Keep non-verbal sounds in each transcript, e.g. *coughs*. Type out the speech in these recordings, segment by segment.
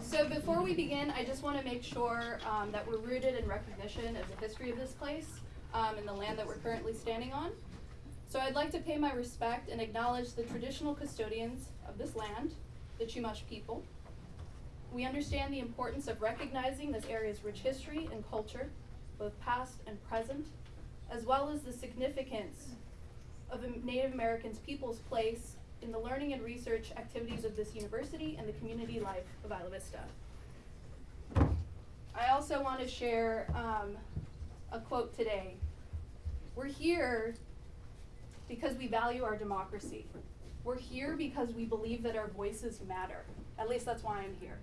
So before we begin, I just want to make sure um, that we're rooted in recognition of the history of this place um, and the land that we're currently standing on. So I'd like to pay my respect and acknowledge the traditional custodians of this land, the Chumash people. We understand the importance of recognizing this area's rich history and culture, both past and present, as well as the significance of Native Americans people's place in the learning and research activities of this university and the community life of Isla Vista. I also want to share um, a quote today. We're here because we value our democracy. We're here because we believe that our voices matter. At least that's why I'm here.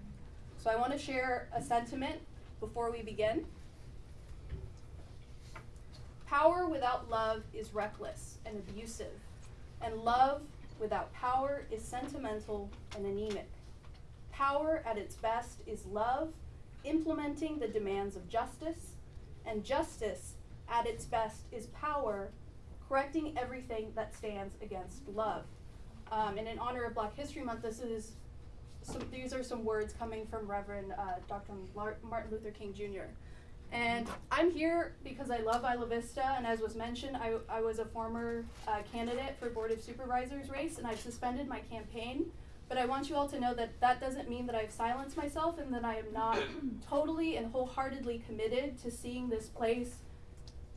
So I want to share a sentiment before we begin. Power without love is reckless and abusive, and love without power is sentimental and anemic. Power at its best is love, implementing the demands of justice, and justice at its best is power, correcting everything that stands against love. Um, and in honor of Black History Month, this is some, these are some words coming from Reverend uh, Dr. Martin Luther King Jr. And I'm here because I love Isla Vista, and as was mentioned, I, I was a former uh, candidate for Board of Supervisors race, and I've suspended my campaign. But I want you all to know that that doesn't mean that I've silenced myself and that I am not *coughs* totally and wholeheartedly committed to seeing this place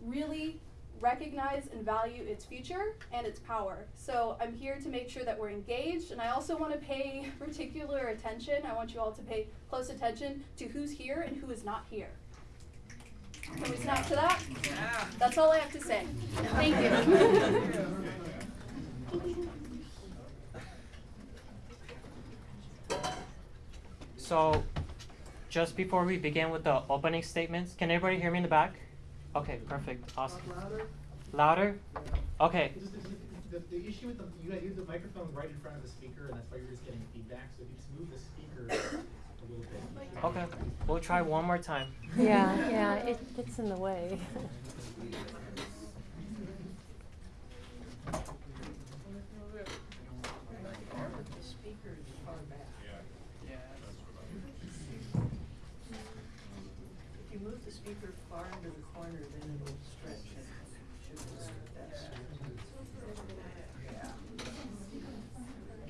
really recognize and value its future and its power. So I'm here to make sure that we're engaged, and I also want to pay *laughs* particular attention. I want you all to pay close attention to who's here and who is not here. Can we snap to that? Yeah. That's all I have to say. Thank you. *laughs* So, just before we begin with the opening statements, can everybody hear me in the back? Okay, perfect, awesome. Louder? Louder? Okay. The, the issue with the, you got the microphone right in front of the speaker, and that's why you're just getting feedback. So if you just move the speaker a little bit. Okay, we'll try one more time. Yeah, yeah, it gets in the way. *laughs* If you move the speaker far into the corner, then it'll stretch and should work better.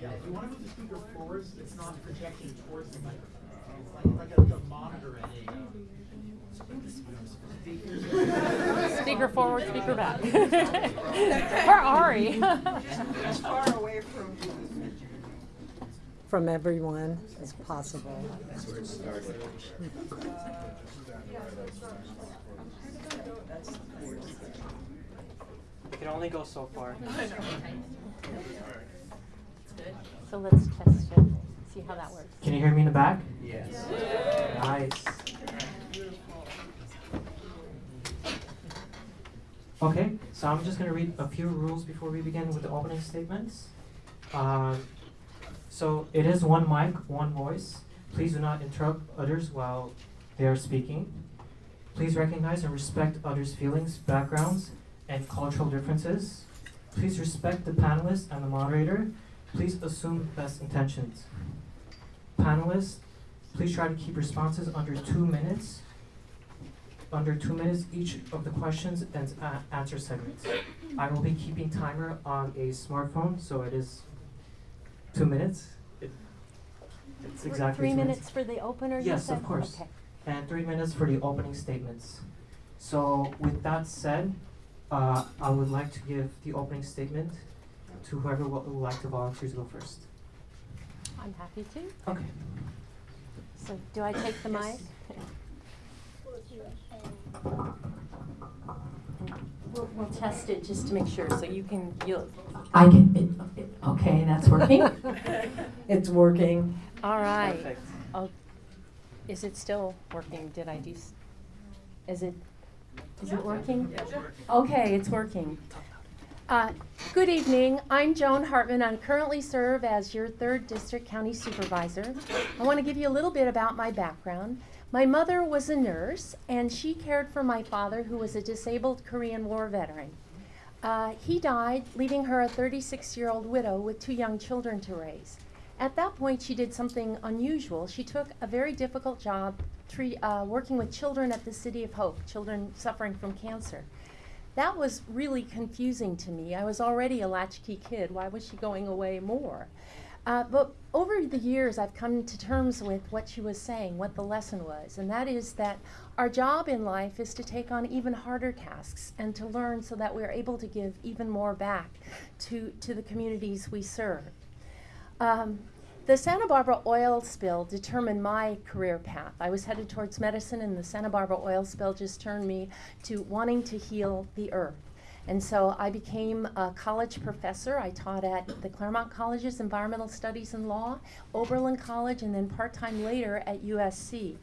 Yeah, if you want to move the speaker forwards, it's not projecting towards the microphone. It's like, like a, a monitor at a. Um, Speaker forward, speaker back. For Ari. As far away from. from everyone as possible. We can only go so far. So let's test it, see how that works. Can you hear me in the back? Yes. Nice. Okay, so I'm just gonna read a few rules before we begin with the opening statements. Um, so it is one mic, one voice. Please do not interrupt others while they are speaking. Please recognize and respect others' feelings, backgrounds, and cultural differences. Please respect the panelists and the moderator. Please assume best intentions. Panelists, please try to keep responses under two minutes. Under two minutes each of the questions and a- answer segments. I will be keeping timer on a smartphone, so it is two minutes. It, it's exactly Three two minutes for the opener, you Yes, said? of course. Okay. and three minutes for the opening statements. So with that said, uh, I would like to give the opening statement to whoever would like to volunteer to go first. I'm happy to. Okay. So do I take the mic? *laughs* We'll, we'll test it just to make sure, so you can, you'll, I can, it, it, okay, that's working. *laughs* It's working. all right. Perfect. Oh, is it still working? Did I do, s- is it, is it working? Okay, it's working. Uh, Good evening, I'm Joan Hartman. I currently serve as your third district county supervisor. I want to give you a little bit about my background. My mother was a nurse, and she cared for my father, who was a disabled Korean War veteran. Uh, he died, leaving her a 36 year old widow with two young children to raise. at that point, she did something unusual. She took a very difficult job uh, working with children at the City of Hope, children suffering from cancer. That was really confusing to me. I was already a latchkey kid. Why was she going away more? Uh, but over the years, I've come to terms with what she was saying, what the lesson was, and that is that our job in life is to take on even harder tasks and to learn so that we're able to give even more back to, to the communities we serve. Um, the Santa Barbara oil spill determined my career path. I was headed towards medicine, and the Santa Barbara oil spill just turned me to wanting to heal the earth. And so I became a college professor. I taught at the Claremont College's Environmental Studies and Law, Oberlin College, and then part time later at USC.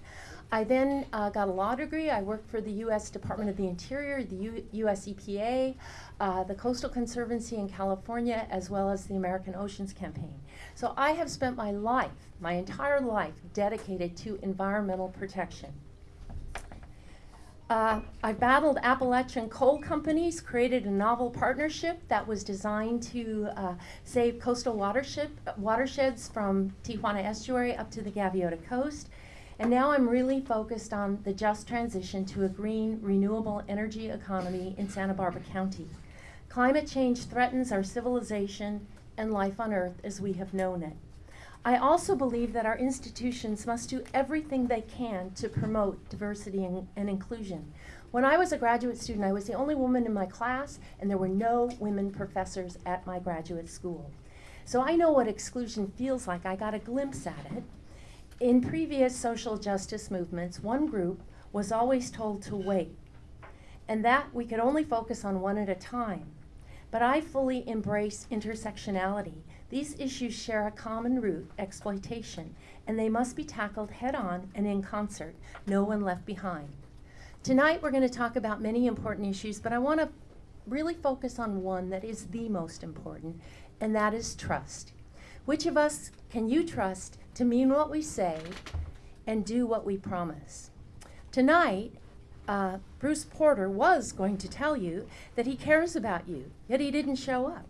I then uh, got a law degree. I worked for the U.S. Department of the Interior, the U- U.S. EPA, uh, the Coastal Conservancy in California, as well as the American Oceans Campaign. So I have spent my life, my entire life, dedicated to environmental protection. Uh, I battled Appalachian coal companies, created a novel partnership that was designed to uh, save coastal watersheds from Tijuana Estuary up to the Gaviota Coast. And now I'm really focused on the just transition to a green, renewable energy economy in Santa Barbara County. Climate change threatens our civilization and life on Earth as we have known it. I also believe that our institutions must do everything they can to promote diversity and, and, inclusion. When I was a graduate student, I was the only woman in my class, and there were no women professors at my graduate school. So I know what exclusion feels like. I got a glimpse at it. In previous social justice movements, one group was always told to wait, and that we could only focus on one at a time. But I fully embrace intersectionality. These issues share a common root, exploitation, and they must be tackled head on and in concert, no one left behind. Tonight we're going to talk about many important issues, but I want to really focus on one that is the most important, and that is trust. Which of us can you trust to mean what we say and do what we promise? Tonight, uh, Bruce Porter was going to tell you that he cares about you, yet he didn't show up.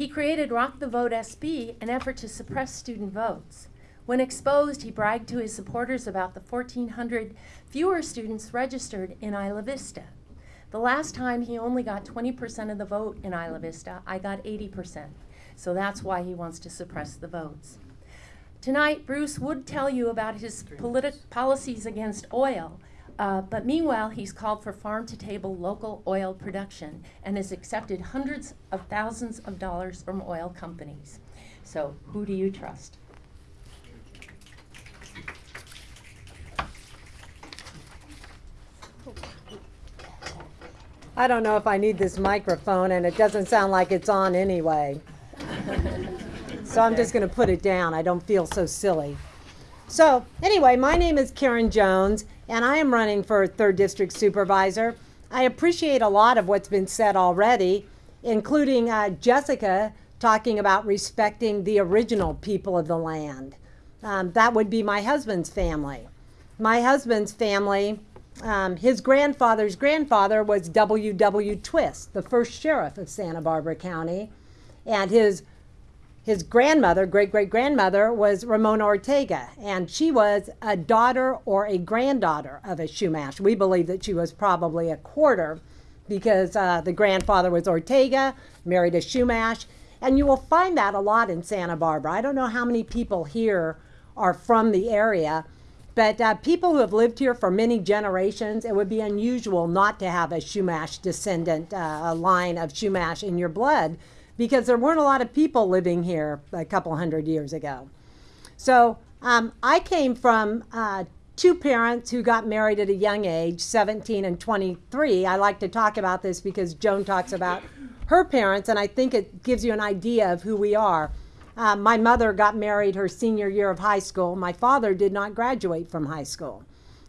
He created Rock the Vote SB, an effort to suppress student votes. When exposed, he bragged to his supporters about the 1,400 fewer students registered in Isla Vista. The last time he only got 20% of the vote in Isla Vista, I got 80%. So that's why he wants to suppress the votes. Tonight, Bruce would tell you about his policies against oil, uh, but meanwhile, he's called for farm to table local oil production and has accepted hundreds of thousands of dollars from oil companies. So, who do you trust? I don't know if I need this microphone, and it doesn't sound like it's on anyway. so I'm just going to put it down. I don't feel so silly. So, anyway, my name is Karen Jones, and I am running for third district supervisor. I appreciate a lot of what's been said already, including uh, Jessica talking about respecting the original people of the land. Um, that would be my husband's family. My husband's family, um, his grandfather's grandfather was W.W. Twist, the first sheriff of Santa Barbara County, and his his grandmother, great great grandmother, was Ramona Ortega, and she was a daughter or a granddaughter of a Shumash. We believe that she was probably a quarter because uh, the grandfather was Ortega, married a Shumash, and you will find that a lot in Santa Barbara. I don't know how many people here are from the area, but uh, people who have lived here for many generations, it would be unusual not to have a Shumash descendant, uh, a line of Shumash in your blood because there weren't a lot of people living here a couple hundred years ago. So um, I came from uh, two parents who got married at a young age, 17 and 23. I like to talk about this because Joan talks about her parents, and I think it gives you an idea of who we are. Uh, my mother got married her senior year of high school. My father did not graduate from high school.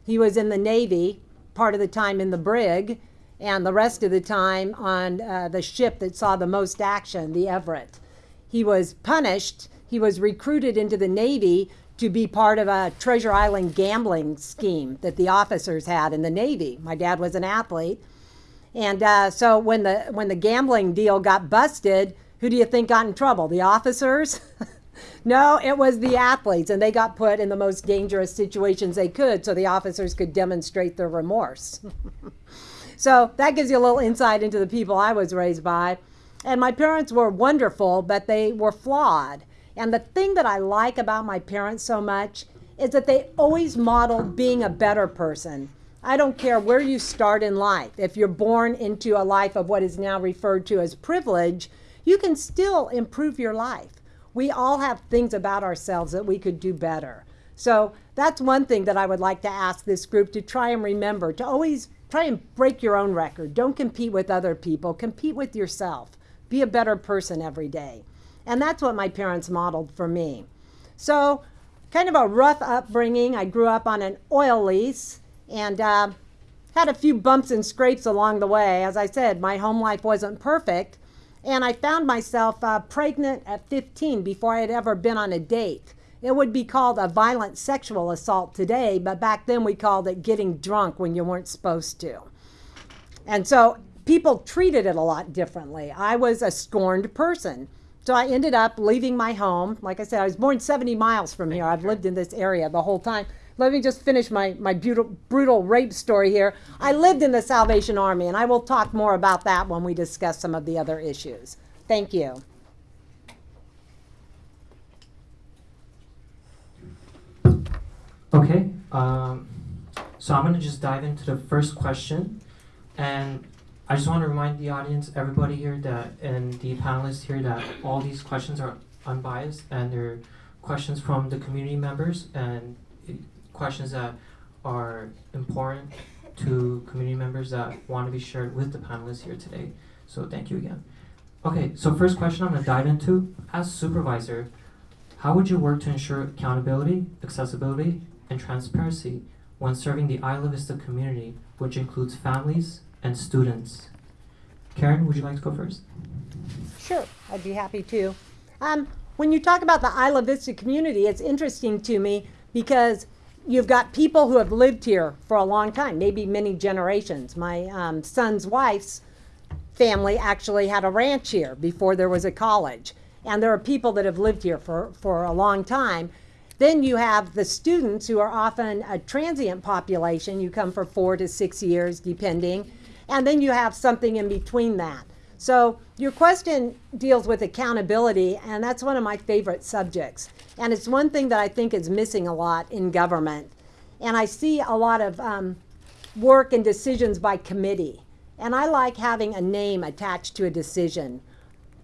He was in the Navy, part of the time in the brig, and the rest of the time on uh, the ship that saw the most action, the Everett. He was punished. He was recruited into the Navy to be part of a Treasure Island gambling scheme that the officers had in the Navy. My dad was an athlete. And uh, so when the, when the gambling deal got busted, who do you think got in trouble? The officers? *laughs* no, it was the athletes, and they got put in the most dangerous situations they could so the officers could demonstrate their remorse. *laughs* so that gives you a little insight into the people I was raised by. And my parents were wonderful, but they were flawed. And the thing that I like about my parents so much is that they always modeled being a better person. I don't care where you start in life. If you're born into a life of what is now referred to as privilege, you can still improve your life. We all have things about ourselves that we could do better. So that's one thing that I would like to ask this group to try and remember to always try and break your own record. Don't compete with other people, compete with yourself. Be a better person every day. And that's what my parents modeled for me. So, kind of a rough upbringing. I grew up on an oil lease and uh, had a few bumps and scrapes along the way. As I said, my home life wasn't perfect. And I found myself uh, pregnant at 15 before I had ever been on a date. It would be called a violent sexual assault today, but back then we called it getting drunk when you weren't supposed to. And so people treated it a lot differently. I was a scorned person. So I ended up leaving my home. Like I said, I was born 70 miles from here. I've lived in this area the whole time. Let me just finish my, my brutal, brutal rape story here. I lived in the Salvation Army, and I will talk more about that when we discuss some of the other issues. Thank you. Okay, um, so I'm gonna just dive into the first question, and I just want to remind the audience, everybody here, that and the panelists here, that all these questions are unbiased and they're questions from the community members and questions that are important to community members that want to be shared with the panelists here today. So thank you again. Okay, so first question I'm gonna dive into, as supervisor, how would you work to ensure accountability, accessibility, and transparency when serving the Isla Vista community, which includes families and students? Karen, would you like to go first? Sure, I'd be happy to. Um, when you talk about the Isla Vista community, it's interesting to me because you've got people who have lived here for a long time, maybe many generations. My um, son's wife's family actually had a ranch here before there was a college. And there are people that have lived here for, for a long time. Then you have the students who are often a transient population. You come for four to six years, depending. And then you have something in between that. So your question deals with accountability, and that's one of my favorite subjects. And it's one thing that I think is missing a lot in government. And I see a lot of um, work and decisions by committee. And I like having a name attached to a decision.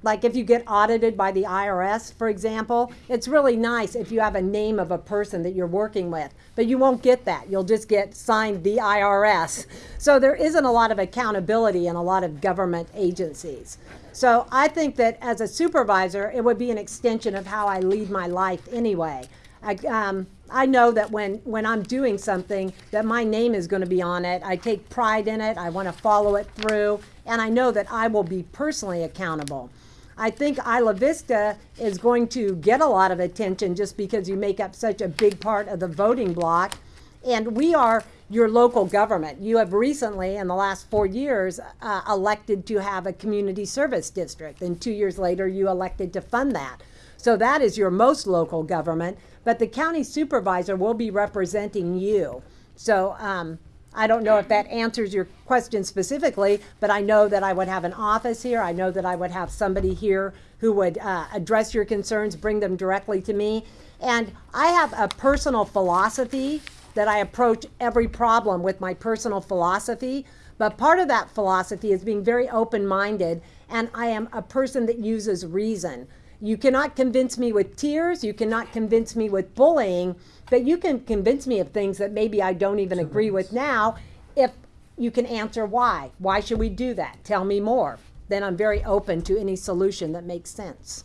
Like if you get audited by the IRS, for example, it's really nice if you have a name of a person that you're working with. But you won't get that. You'll just get signed the IRS. So there isn't a lot of accountability in a lot of government agencies. So I think that as a supervisor, it would be an extension of how I lead my life anyway. I, um, I know that when, when I'm doing something, that my name is going to be on it. I take pride in it. I want to follow it through. And I know that I will be personally accountable. I think Isla Vista is going to get a lot of attention just because you make up such a big part of the voting block. And we are your local government. You have recently, in the last four years, uh, elected to have a community service district. And two years later, you elected to fund that. So that is your most local government. But the county supervisor will be representing you. So um, I don't know if that answers your question specifically, but I know that I would have an office here. I know that I would have somebody here who would uh, address your concerns, bring them directly to me. And I have a personal philosophy that I approach every problem with my personal philosophy. But part of that philosophy is being very open minded, and I am a person that uses reason. You cannot convince me with tears, you cannot convince me with bullying, but you can convince me of things that maybe I don't even agree with now if you can answer why. Why should we do that? Tell me more. Then I'm very open to any solution that makes sense.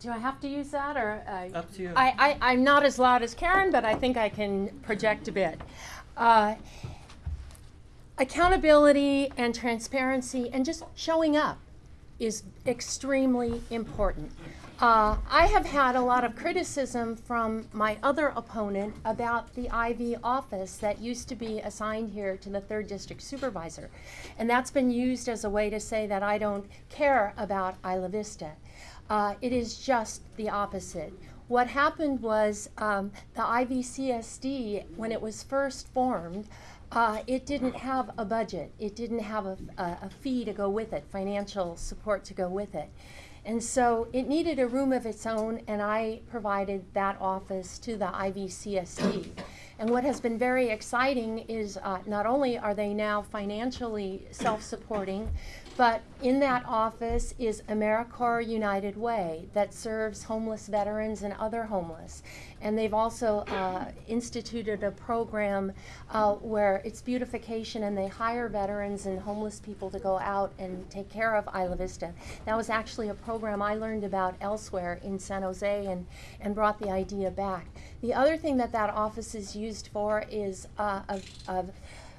Do I have to use that or? Uh, Up to you. I, I, I'm not as loud as Karen, but I think I can project a bit. Uh, accountability and transparency and just showing up is extremely important. Uh, I have had a lot of criticism from my other opponent about the IV office that used to be assigned here to the third district supervisor. And that's been used as a way to say that I don't care about Isla Vista. Uh, it is just the opposite. What happened was um, the IVCSD, when it was first formed, uh, it didn't have a budget. It didn't have a, a, a fee to go with it, financial support to go with it. And so it needed a room of its own, and I provided that office to the IVCSD. And what has been very exciting is uh, not only are they now financially self supporting, but in that office is AmeriCorps United Way that serves homeless veterans and other homeless. And they've also uh, instituted a program uh, where it's beautification and they hire veterans and homeless people to go out and take care of Isla Vista. That was actually a program I learned about elsewhere in San Jose and, and brought the idea back. The other thing that that office is used for is uh, a, a,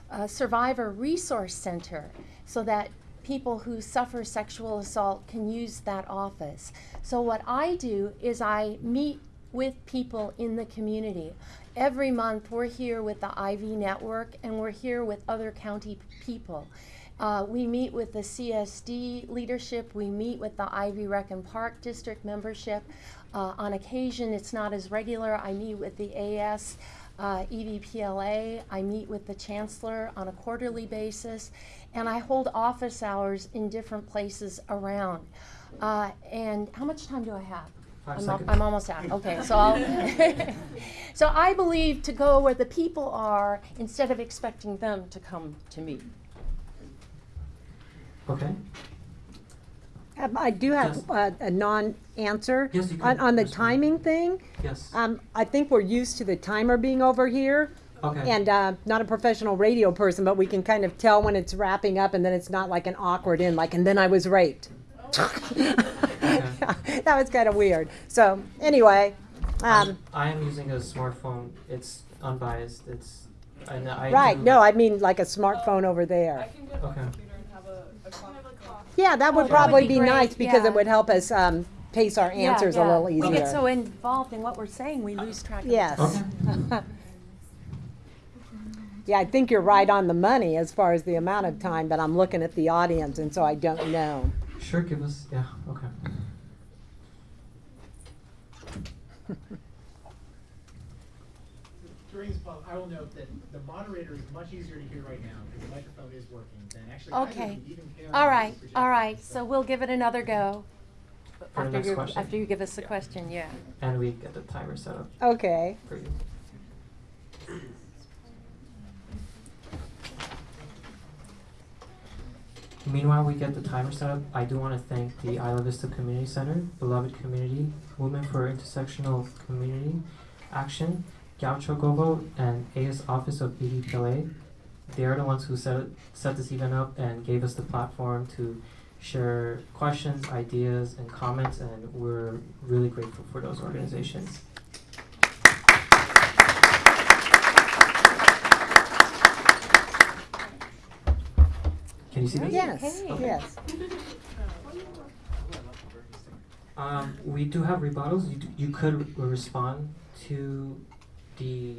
a survivor resource center so that people who suffer sexual assault can use that office. So what I do is I meet with people in the community. Every month we're here with the IV network and we're here with other county people. Uh, we meet with the CSD leadership, we meet with the IV Rec and Park District membership. Uh, on occasion, it's not as regular. I meet with the AS, uh, EVPLA, I meet with the chancellor on a quarterly basis, and I hold office hours in different places around. Uh, and how much time do I have? Five I'm, al- I'm almost out. Okay, so I'll. *laughs* so I believe to go where the people are instead of expecting them to come to me. Okay. Um, I do have Yes. uh, a non-answer. Yes, On, on the timing thing, Yes. um, I think we're used to the timer being over here. Okay. And uh, not a professional radio person, but we can kind of tell when it's wrapping up and then it's not like an awkward end, like, and then I was raped. *laughs* *laughs* that was kind of weird. So, anyway, um, I am using a smartphone. It's unbiased. It's and I right, do- no, I mean like a smartphone over there. can get Okay. computer and have a, a coffee. Yeah, that would Oh, that would probably be be nice because yeah. it would help us um, pace our answers yeah. a little easier. We get so involved in what we're saying, we lose track of Yes. Okay. *laughs* Yeah, I think you're right on the money as far as the amount of time, but I'm looking at the audience and so I don't know. Sure. Give us. Yeah. Okay. During this public, I will note that the moderator is much easier to hear right now because the microphone is working than actually. Okay. you, even Karen, All who's right, all projecting. right. So we'll give it another go. For the After next you, question. after you give us the question, yeah. And we get the timer set up Okay. for you. Meanwhile, we get the timer set up. I do want to thank the Isla Vista Community Center, Beloved Community, Women for Intersectional Community Action, Gaucho Gobo, and AS Office of EVPLA. They are the ones who set, set this event up and gave us the platform to share questions, ideas, and comments, and we're really grateful for those organizations. Can you see this? Yes, Okay. yes. Um, we do have rebuttals. You, d- you could respond to the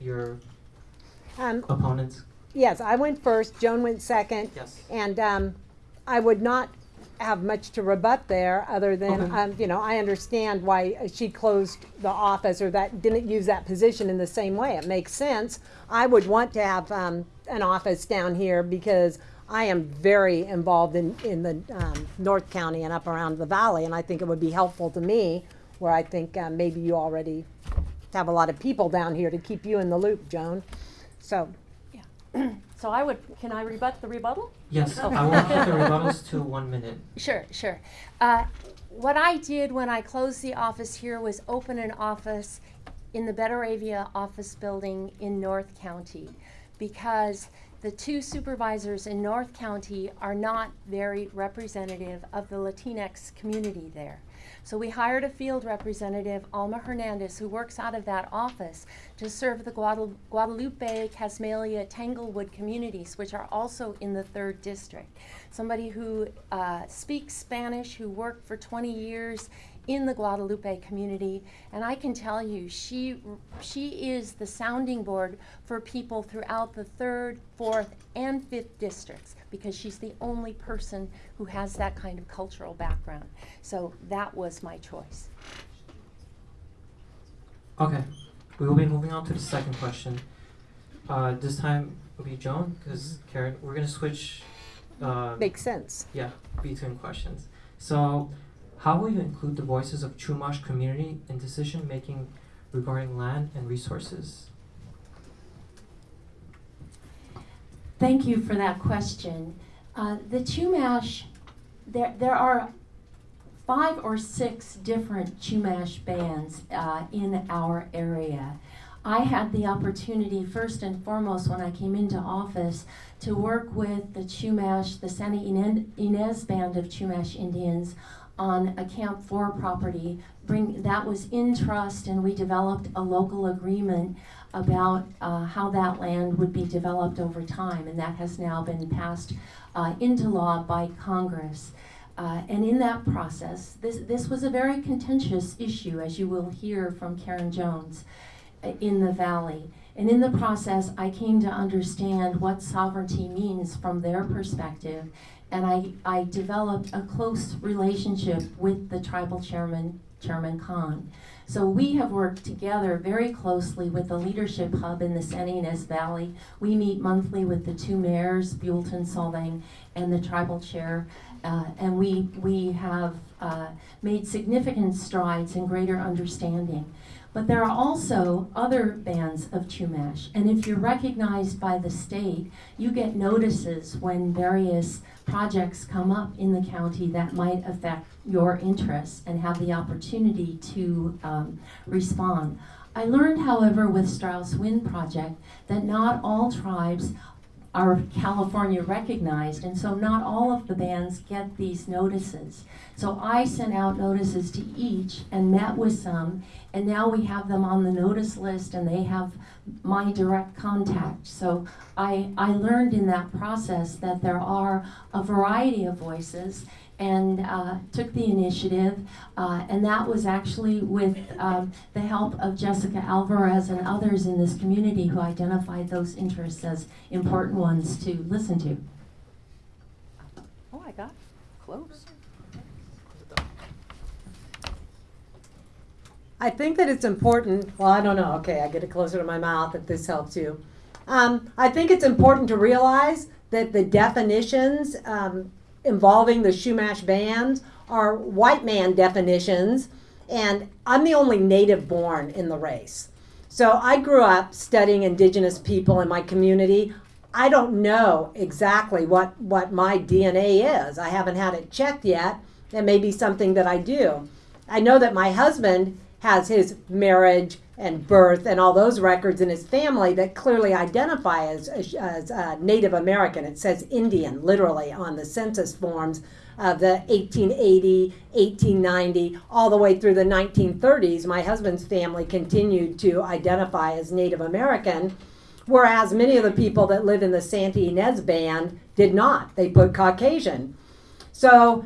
your Um, opponent's. yes, I went first, Joan went second, Yes. and um, I would not have much to rebut there, other than, Okay. um, you know, I understand why she closed the office or that, didn't use that position in the same way. It makes sense. I would want to have um, an office down here because I am very involved in, in the um, North County and up around the valley, and I think it would be helpful to me, where I think uh, maybe you already have a lot of people down here to keep you in the loop, Joan. So, yeah. *clears throat* So I would, can I rebut the rebuttal? Yes. Oh. I will keep the *laughs* rebuttals to one minute. Sure, sure. Uh, what I did when I closed the office here was open an office in the Betteravia office building in North County because the two supervisors in North County are not very representative of the Latinx community there. So we hired a field representative, Alma Hernandez, who works out of that office to serve the Guadal- Guadalupe, Casmalia, Tanglewood communities, which are also in the third district. Somebody who uh, speaks Spanish, who worked for 20 years in the Guadalupe community, and I can tell you, she she is the sounding board for people throughout the third, fourth, and fifth districts because she's the only person who has that kind of cultural background. So that was my choice. Okay, we will be moving on to the second question. Uh, this time will be Joan, because Karen, we're gonna switch. Uh, Makes sense. yeah, between questions. So, how will you include the voices of Chumash community in decision making regarding land and resources? Thank you for that question. Uh, the Chumash, there, there are five or six different Chumash bands uh, in our area. I had the opportunity, first and foremost, when I came into office, to work with the Chumash, the Santa Ynez Band of Chumash Indians on a Camp 4 property. Bring, that was in trust, and we developed a local agreement about uh, how that land would be developed over time, and that has now been passed uh, into law by Congress. Uh, and in that process, this, this was a very contentious issue, as you will hear from Karen Jones uh, in the Valley. And in the process, I came to understand what sovereignty means from their perspective, and I, I developed a close relationship with the tribal chairman, Chairman Kahn. So we have worked together very closely with the Leadership Hub in the San Ynez Valley. We meet monthly with the two mayors, Buellton Solvang and the tribal chair, uh, and we, we have uh, made significant strides in greater understanding. But there are also other bands of Chumash, and if you're recognized by the state, you get notices when various projects come up in the county that might affect your interests and have the opportunity to um, respond. I learned, however, with Strauss Wind Project that not all tribes are California recognized, and so not all of the bands get these notices. So I sent out notices to each and met with some, and now we have them on the notice list and they have my direct contact. So I, I learned in that process that there are a variety of voices and uh, took the initiative, uh, and that was actually with um, the help of Jessica Alvarez and others in this community who identified those interests as important ones to listen to. Oh, I got close. I think that it's important. Well, I don't know. Okay, I get it closer to my mouth if this helps you. Um, I think it's important to realize that the definitions um, involving the Shumash bands are white man definitions, and I'm the only native born in the race. So I grew up studying indigenous people in my community. I don't know exactly what, what my DNA is. I haven't had it checked yet. It may be something that I do. I know that my husband has his marriage and birth and all those records in his family that clearly identify as, as, uh, Native American. It says Indian literally on the census forms of the 1880, 1890, all the way through the 1930s. My husband's family continued to identify as Native American, whereas many of the people that live in the Santa Ynez Band did not. They put Caucasian. So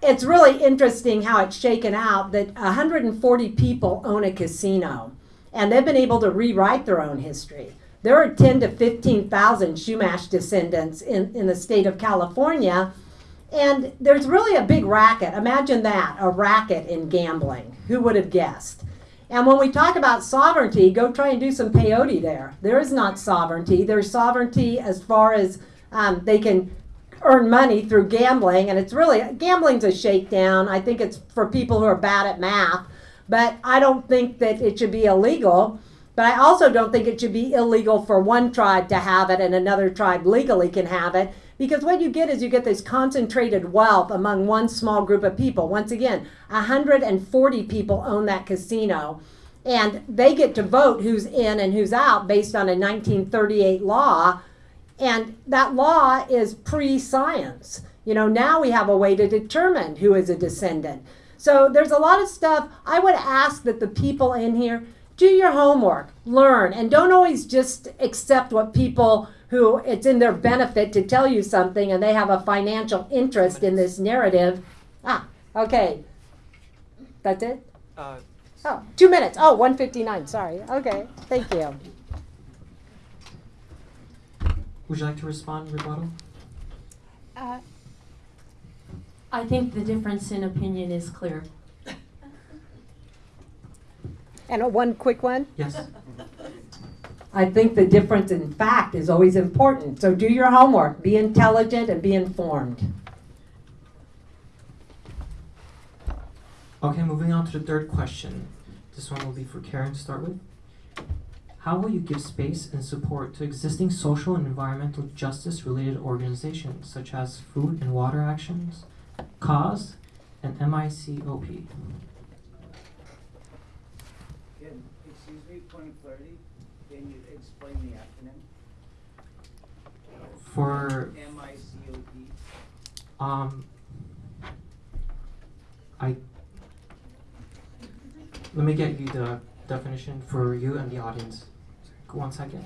it's really interesting how it's shaken out that 140 people own a casino and they've been able to rewrite their own history. There are 10 to 15,000 Shumash descendants in, in the state of California, and there's really a big racket. Imagine that a racket in gambling. Who would have guessed? And when we talk about sovereignty, go try and do some peyote there. There is not sovereignty. There's sovereignty as far as um, they can earn money through gambling, and it's really gambling's a shakedown. I think it's for people who are bad at math, but I don't think that it should be illegal. But I also don't think it should be illegal for one tribe to have it and another tribe legally can have it. Because what you get is you get this concentrated wealth among one small group of people. Once again, 140 people own that casino. And they get to vote who's in and who's out based on a 1938 law and that law is pre science. You know, now we have a way to determine who is a descendant. So there's a lot of stuff. I would ask that the people in here do your homework, learn, and don't always just accept what people who it's in their benefit to tell you something and they have a financial interest in this narrative. Ah, okay. That's it? Uh, Oh, two minutes. Oh, 159. Sorry. Okay. Thank you. would you like to respond, rebuttal? Uh, I think the difference in opinion is clear. And uh, one quick one. Yes. I think the difference in fact is always important. So do your homework, be intelligent and be informed. Okay, moving on to the third question. This one will be for Karen to start with. How will you give space and support to existing social and environmental justice related organizations such as Food and Water Actions, CAUSE, and MICOP? Can, excuse me, point of clarity, can you explain the acronym? For M I C O P? um I let me get you the definition for you and the audience. One second.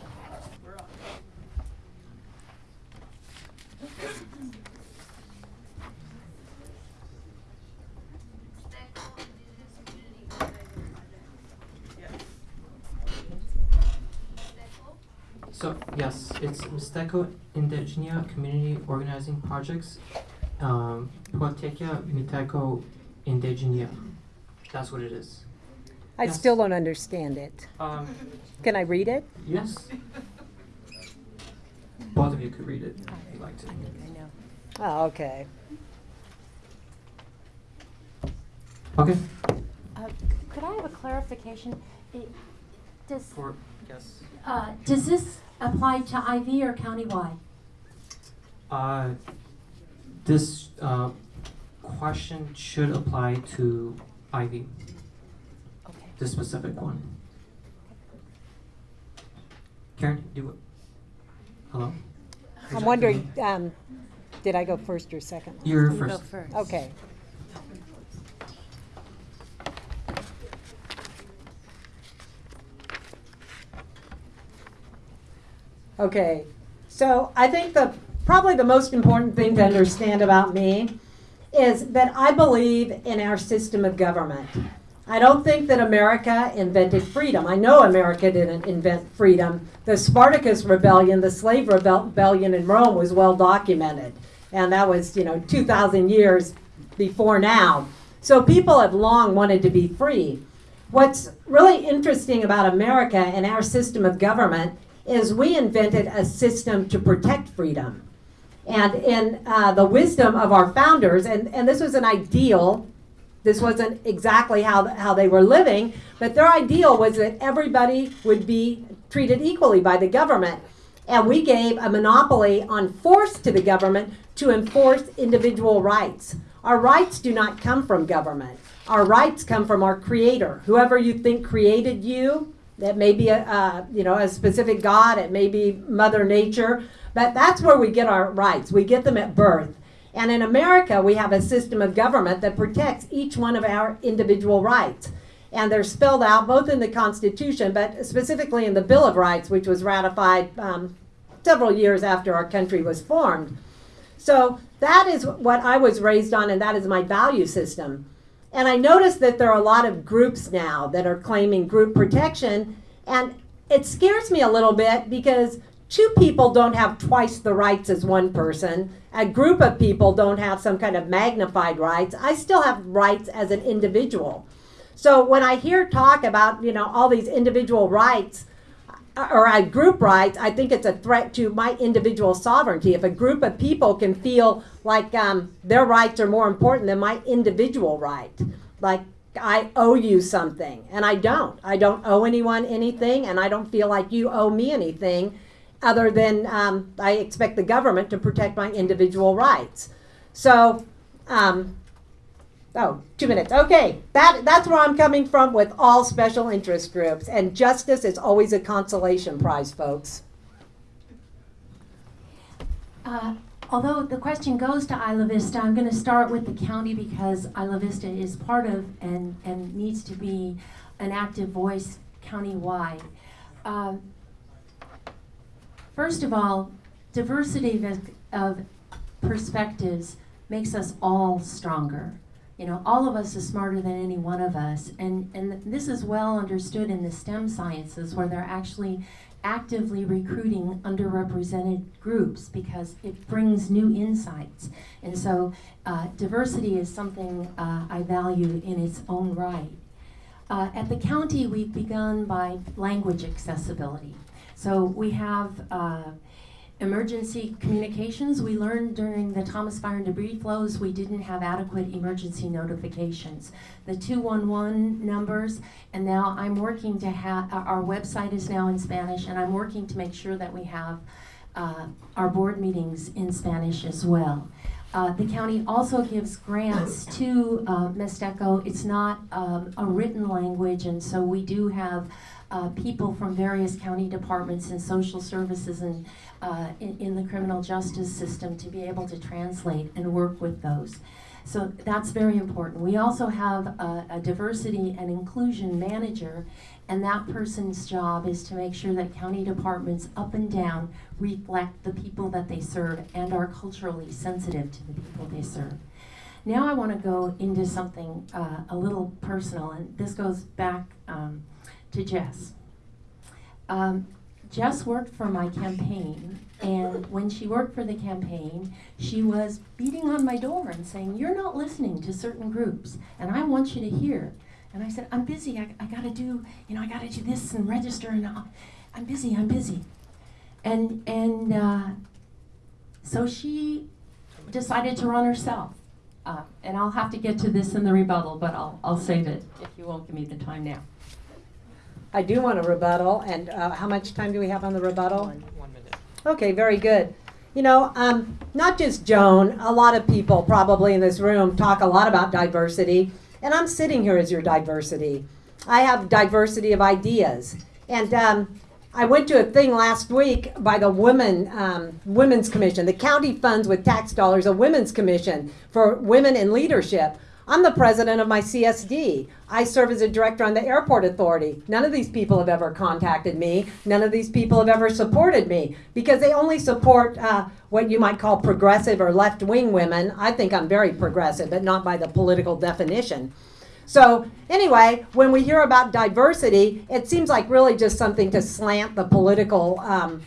So yes, it's Mixteco Indígena Community Organizing Projects, um, Proyecto Mixteco Indígena. That's what it is. I Yes. still don't understand it. Um, Can I read it? yes. Both of you could read it if you'd like to. I know. Oh, okay. Okay. Uh, could I have a clarification? It, does, For yes. uh, does this apply to IV or countywide? Uh, this uh, question should apply to IV, Okay. the specific one. Karen, do it. Hello? Would I'm wondering, um, did I go first or second? You're first. Okay. Okay, so I think the, probably the most important thing to understand about me is that I believe in our system of government. I don't think that America invented freedom. I know America didn't invent freedom. The Spartacus rebellion, the slave rebellion in Rome was well documented. And that was, you know, 2,000 years before now. So people have long wanted to be free. What's really interesting about America and our system of government is we invented a system to protect freedom. And in uh, the wisdom of our founders, and, and this was an ideal, this wasn't exactly how, how they were living, but their ideal was that everybody would be treated equally by the government. And we gave a monopoly on force to the government to enforce individual rights. Our rights do not come from government. Our rights come from our creator. Whoever you think created you, that may be a, uh, you know, a specific God, it may be Mother Nature, but that's where we get our rights. We get them at birth. And in America, we have a system of government that protects each one of our individual rights. And they're spelled out both in the Constitution, but specifically in the Bill of Rights, which was ratified um, several years after our country was formed. So that is what I was raised on, and that is my value system. And I noticed that there are a lot of groups now that are claiming group protection, and it scares me a little bit because two people don't have twice the rights as one person. A group of people don't have some kind of magnified rights. I still have rights as an individual. So when I hear talk about, you know, all these individual rights, or I group rights, I think it's a threat to my individual sovereignty. If a group of people can feel like um, their rights are more important than my individual right, like I owe you something, and I don't. I don't owe anyone anything, and I don't feel like you owe me anything, other than um, I expect the government to protect my individual rights. So, um, Oh, two minutes. Okay, that that's where I'm coming from with all special interest groups, and justice is always a consolation prize, folks. Uh, although the question goes to Isla Vista, I'm going to start with the county because Isla Vista is part of and, and needs to be an active voice countywide. Um, first of all, diversity of perspectives makes us all stronger. You know, all of us is smarter than any one of us, and and this is well understood in the STEM sciences, where they're actually actively recruiting underrepresented groups because it brings new insights. And so, uh, diversity is something uh, I value in its own right. Uh, at the county, we've begun by language accessibility. So we have uh, emergency communications. We learned during the Thomas Fire and debris flows we didn't have adequate emergency notifications. The 211 numbers, and now I'm working to have, our website is now in Spanish, and I'm working to make sure that we have uh, our board meetings in Spanish as well. Uh, the county also gives grants to uh, Mixteco. It's not um, a written language, and so we do have uh, people from various county departments and social services and uh, in, in the criminal justice system to be able to translate and work with those. So that's very important. We also have a, a diversity and inclusion manager, and that person's job is to make sure that county departments up and down reflect the people that they serve and are culturally sensitive to the people they serve. Now I want to go into something uh, a little personal, and this goes back um, to Jess. Um, Jess worked for my campaign, and when she worked for the campaign, she was beating on my door and saying, You're not listening to certain groups, and I want you to hear. And I said, I'm busy. I, I gotta do, you know, I gotta do this and register, and i I'm busy, I'm busy. And, and uh, so she decided to run herself. Uh, and I'll have to get to this in the rebuttal, but I'll, I'll save it if you won't give me the time now. I do want a rebuttal, and uh, how much time do we have on the rebuttal? One, one minute. Okay, very good. You know, um, not just Joan, a lot of people probably in this room talk a lot about diversity, and I'm sitting here as your diversity. I have diversity of ideas. And um, I went to a thing last week by the Women um, Women's Commission. The county funds with tax dollars a women's commission for women in leadership. I'm the president of my CSD. I serve as a director on the airport authority. None of these people have ever contacted me. None of these people have ever supported me because they only support uh, what you might call progressive or left wing women. I think I'm very progressive, but not by the political definition. So, anyway, when we hear about diversity, it seems like really just something to slant the political um,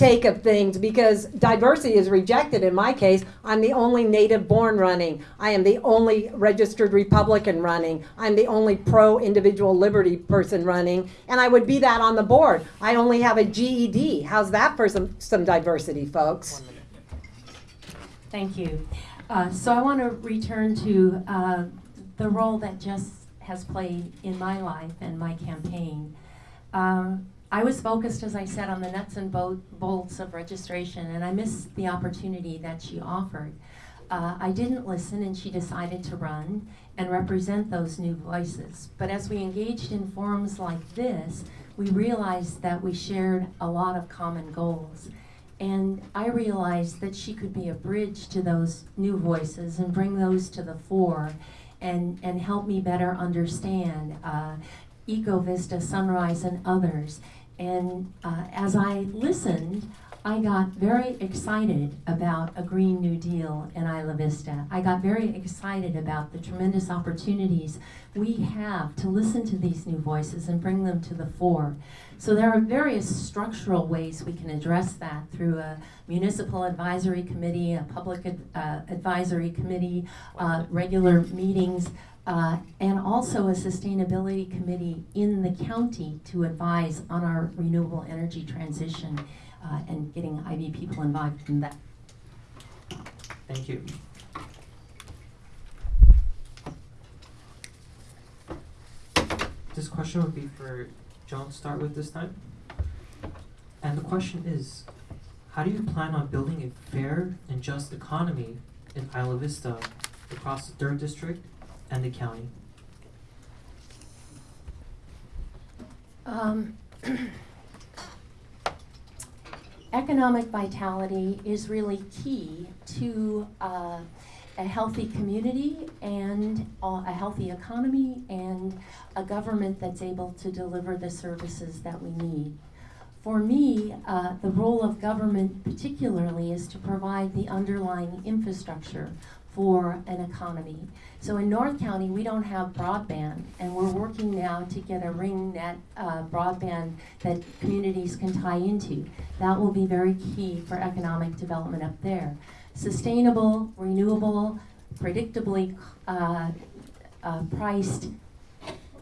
take of things because diversity is rejected in my case. I'm the only native born running. I am the only registered Republican running. I'm the only pro individual liberty person running. And I would be that on the board. I only have a GED. How's that for some, some diversity, folks? Thank you. Uh, so I want to return to uh, the role that Jess has played in my life and my campaign. Um, I was focused, as I said, on the nuts and bolts of registration, and I missed the opportunity that she offered. Uh, I didn't listen, and she decided to run and represent those new voices. But as we engaged in forums like this, we realized that we shared a lot of common goals. And I realized that she could be a bridge to those new voices and bring those to the fore and, and help me better understand uh, EcoVista, Sunrise, and others. And uh, as I listened, I got very excited about a Green New Deal in Isla Vista. I got very excited about the tremendous opportunities we have to listen to these new voices and bring them to the fore. So there are various structural ways we can address that through a municipal advisory committee, a public ad, uh, advisory committee, uh, regular meetings, uh, and also a sustainability committee in the county to advise on our renewable energy transition uh, and getting IV people involved in that. Thank you. This question would be for John to start with this time. And the question is, how do you plan on building a fair and just economy in Isla Vista across the third district and the county? Um, *clears throat* economic vitality is really key to uh, a healthy community and uh, a healthy economy and a government that's able to deliver the services that we need. For me, uh, the role of government particularly is to provide the underlying infrastructure for an economy. So in North County, we don't have broadband, and we're working now to get a ring net uh, broadband that communities can tie into. That will be very key for economic development up there. Sustainable, renewable, predictably uh, uh, priced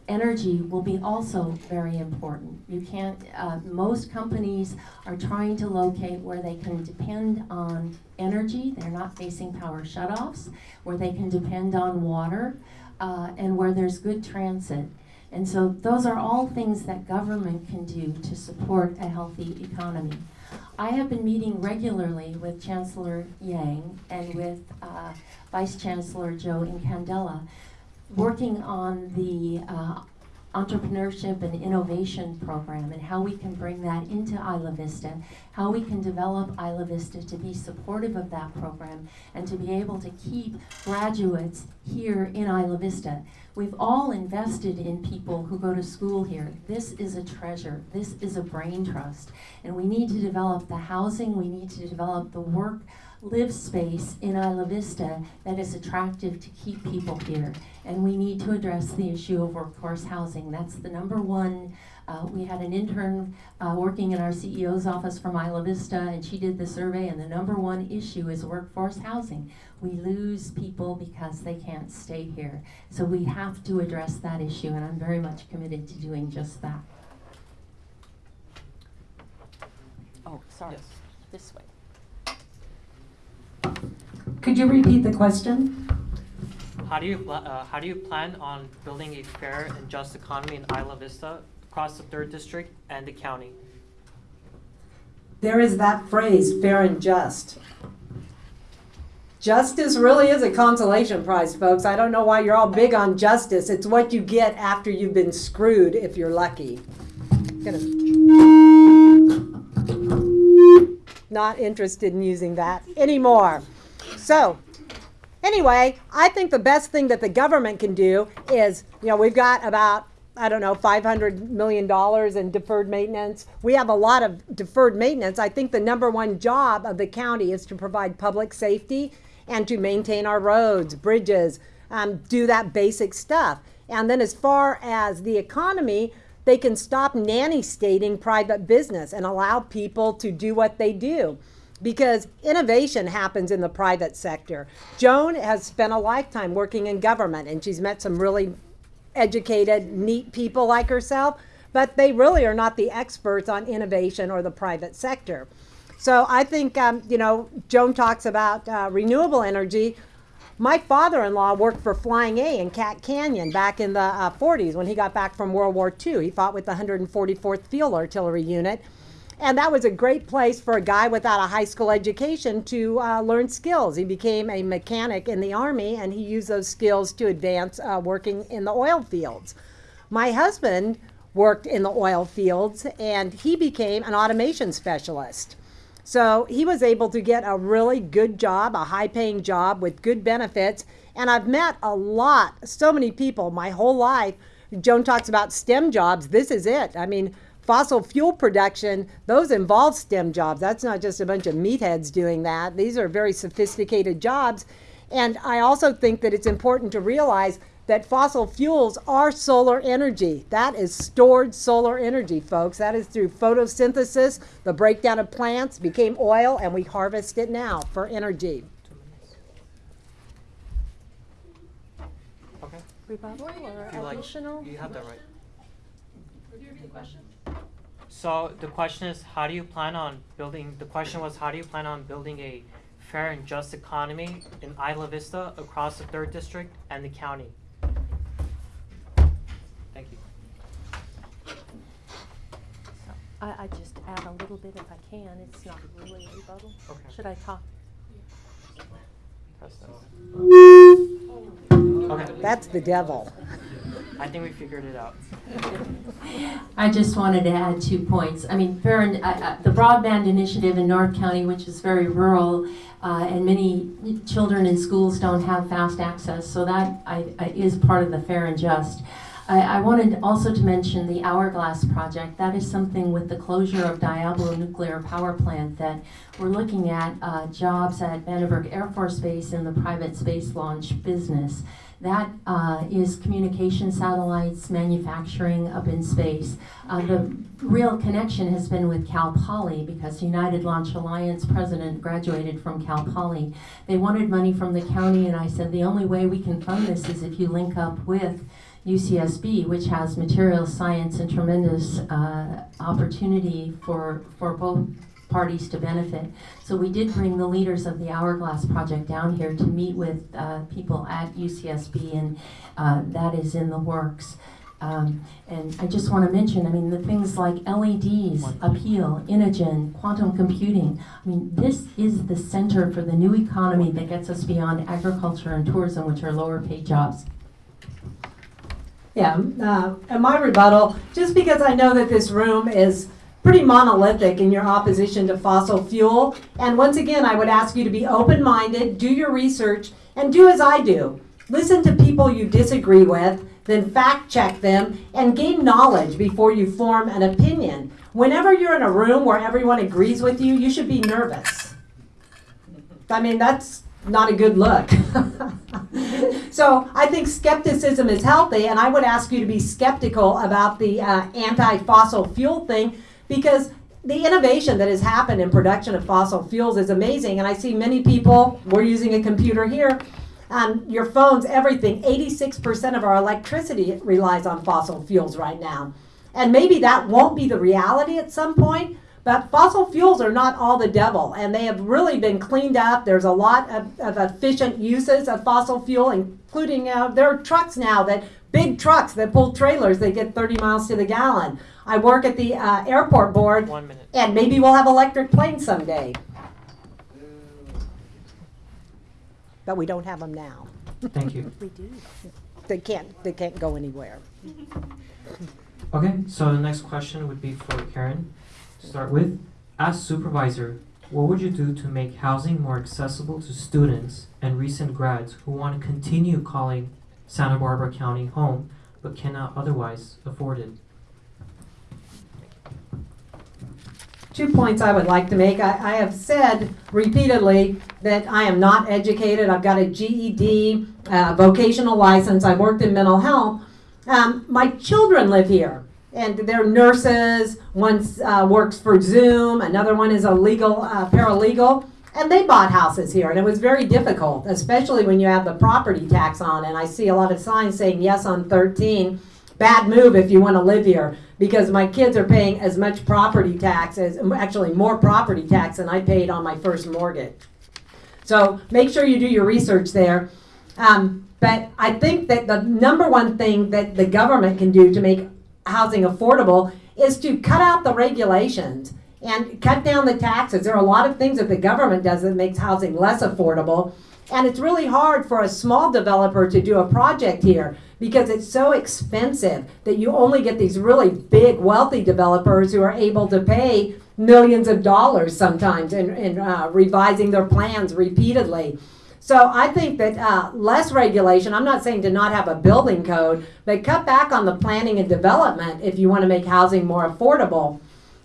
energy will be also very important. You can't, uh, most companies are trying to locate where they can depend on energy, they're not facing power shutoffs, where they can depend on water, uh, and where there's good transit. And so those are all things that government can do to support a healthy economy. I have been meeting regularly with Chancellor Yang and with uh, Vice Chancellor Joe Incandela working on the uh, entrepreneurship and innovation program and how we can bring that into Isla Vista, how we can develop Isla Vista to be supportive of that program and to be able to keep graduates here in Isla Vista. We've all invested in people who go to school here. This is a treasure. This is a brain trust. And we need to develop the housing, we need to develop the work live space in Isla Vista that is attractive to keep people here. And we need to address the issue of workforce housing. That's the number one. Uh, we had an intern uh, working in our CEO's office from Isla Vista, and she did the survey, and the number one issue is workforce housing. We lose people because they can't stay here. So we have to address that issue, and I'm very much committed to doing just that. Oh, sorry. Yes. This way. Could you repeat the question? How do you uh, how do you plan on building a fair and just economy in Isla Vista across the third district and the county? There is that phrase, fair and just. Justice really is a consolation prize, folks. I don't know why you're all big on justice. It's what you get after you've been screwed if you're lucky. Not interested in using that anymore. So, anyway, I think the best thing that the government can do is, you know, we've got about, I don't know, $500 million in deferred maintenance. We have a lot of deferred maintenance. I think the number one job of the county is to provide public safety and to maintain our roads, bridges, um, do that basic stuff. And then as far as the economy, they can stop nanny stating private business and allow people to do what they do because innovation happens in the private sector. Joan has spent a lifetime working in government and she's met some really educated, neat people like herself, but they really are not the experts on innovation or the private sector. So I think, um, you know, Joan talks about uh, renewable energy. My father-in-law worked for Flying A in Cat Canyon back in the uh, 40s when he got back from World War II. He fought with the 144th Field Artillery Unit. And that was a great place for a guy without a high school education to uh, learn skills. He became a mechanic in the Army and he used those skills to advance uh, working in the oil fields. My husband worked in the oil fields and he became an automation specialist. So he was able to get a really good job, a high paying job with good benefits. And I've met a lot, so many people my whole life. Joan talks about STEM jobs. This is it. I mean, fossil fuel production, those involve STEM jobs. That's not just a bunch of meatheads doing that. These are very sophisticated jobs. And I also think that it's important to realize that fossil fuels are solar energy. That is stored solar energy, folks. That is through photosynthesis, the breakdown of plants became oil, and we harvest it now for energy. Okay. Rebuttal or If you like, additional? you have that right. So the question is, how do you plan on building? The question was, how do you plan on building a fair and just economy in Isla Vista across the third district and the county? Thank you. I, I just add a little bit if I can. It's not really a rebuttal. Okay. Should I talk? Press that. Okay. That's the devil. I think we figured it out. I just wanted to add two points. I mean, uh, uh, the broadband initiative in North County, which is very rural, uh, and many children in schools don't have fast access, so that I, I, is part of the fair and just. I, I wanted also to mention the Hourglass project. That is something with the closure of Diablo Nuclear Power Plant that we're looking at uh, jobs at Vandenberg Air Force Base in the private space launch business. That uh, is communication satellites, manufacturing up in space. Uh, the real connection has been with Cal Poly because United Launch Alliance president graduated from Cal Poly. They wanted money from the county, and I said the only way we can fund this is if you link up with UCSB, which has materials science and tremendous uh, opportunity for for both parties to benefit. So we did bring the leaders of the Hourglass Project down here to meet with uh, people at UCSB, and uh, that is in the works. Um, and I just want to mention, I mean, the things like LEDs, Apeel, Inogen, quantum computing. I mean, this is the center for the new economy that gets us beyond agriculture and tourism, which are lower paid jobs. Yeah, uh, and my rebuttal, just because I know that this room is pretty monolithic in your opposition to fossil fuel, and once again, I would ask you to be open-minded, do your research, and do as I do. Listen to people you disagree with, then fact check them, and gain knowledge before you form an opinion. Whenever you're in a room where everyone agrees with you, you should be nervous. I mean, that's not a good look. *laughs* so I think skepticism is healthy, and I would ask you to be skeptical about the uh, anti-fossil fuel thing because the innovation that has happened in production of fossil fuels is amazing. And I see many people. We're using a computer here. Um, your phones, everything. 86% of our electricity relies on fossil fuels right now. And maybe that won't be the reality at some point, but fossil fuels are not all the devil, and they have really been cleaned up. There's a lot of, of efficient uses of fossil fuel, including uh, there are trucks now that big trucks that pull trailers. They get 30 miles to the gallon. I work at the uh, airport board, One minute. and maybe we'll have electric planes someday. But we don't have them now. Thank you. We do. They can't. They can't go anywhere. *laughs* Okay, so the next question would be for Karen. To start with, as supervisor, what would you do to make housing more accessible to students and recent grads who want to continue calling Santa Barbara County home but cannot otherwise afford it? Two points I would like to make. I, I have said repeatedly that I am not educated. I've got a GED, uh, vocational license. I worked in mental health. Um, my children live here, and they're nurses. One uh, works for Zoom. Another one is a legal uh, paralegal. And they bought houses here, and it was very difficult, especially when you have the property tax on. And I see a lot of signs saying yes on 13. Bad move if you want to live here, because my kids are paying as much property tax as actually more property tax than I paid on my first mortgage. So make sure you do your research there. Um, but I think that the number one thing that the government can do to make housing affordable is to cut out the regulations and cut down the taxes. There are a lot of things that the government does that makes housing less affordable. And it's really hard for a small developer to do a project here because it's so expensive that you only get these really big, wealthy developers who are able to pay millions of dollars sometimes in, in uh, revising their plans repeatedly. So I think that uh, less regulation, I'm not saying to not have a building code, but cut back on the planning and development if you want to make housing more affordable.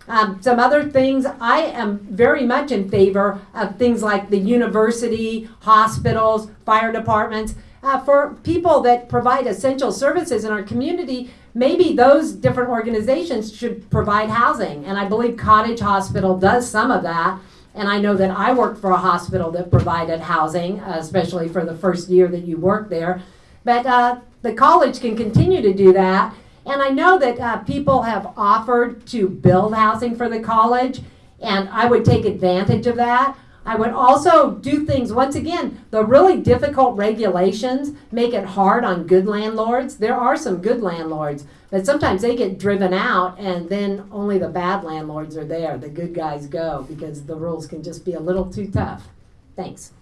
Um, some other things, I am very much in favor of things like the university, hospitals, fire departments. Uh, for people that provide essential services in our community, maybe those different organizations should provide housing. And I believe Cottage Hospital does some of that. And I know that I worked for a hospital that provided housing, uh, especially for the first year that you worked there. But uh, the college can continue to do that. And I know that uh, people have offered to build housing for the college, and I would take advantage of that. I would also do things, once again, the really difficult regulations make it hard on good landlords. There are some good landlords, but sometimes they get driven out, and then only the bad landlords are there. The good guys go because the rules can just be a little too tough. Thanks.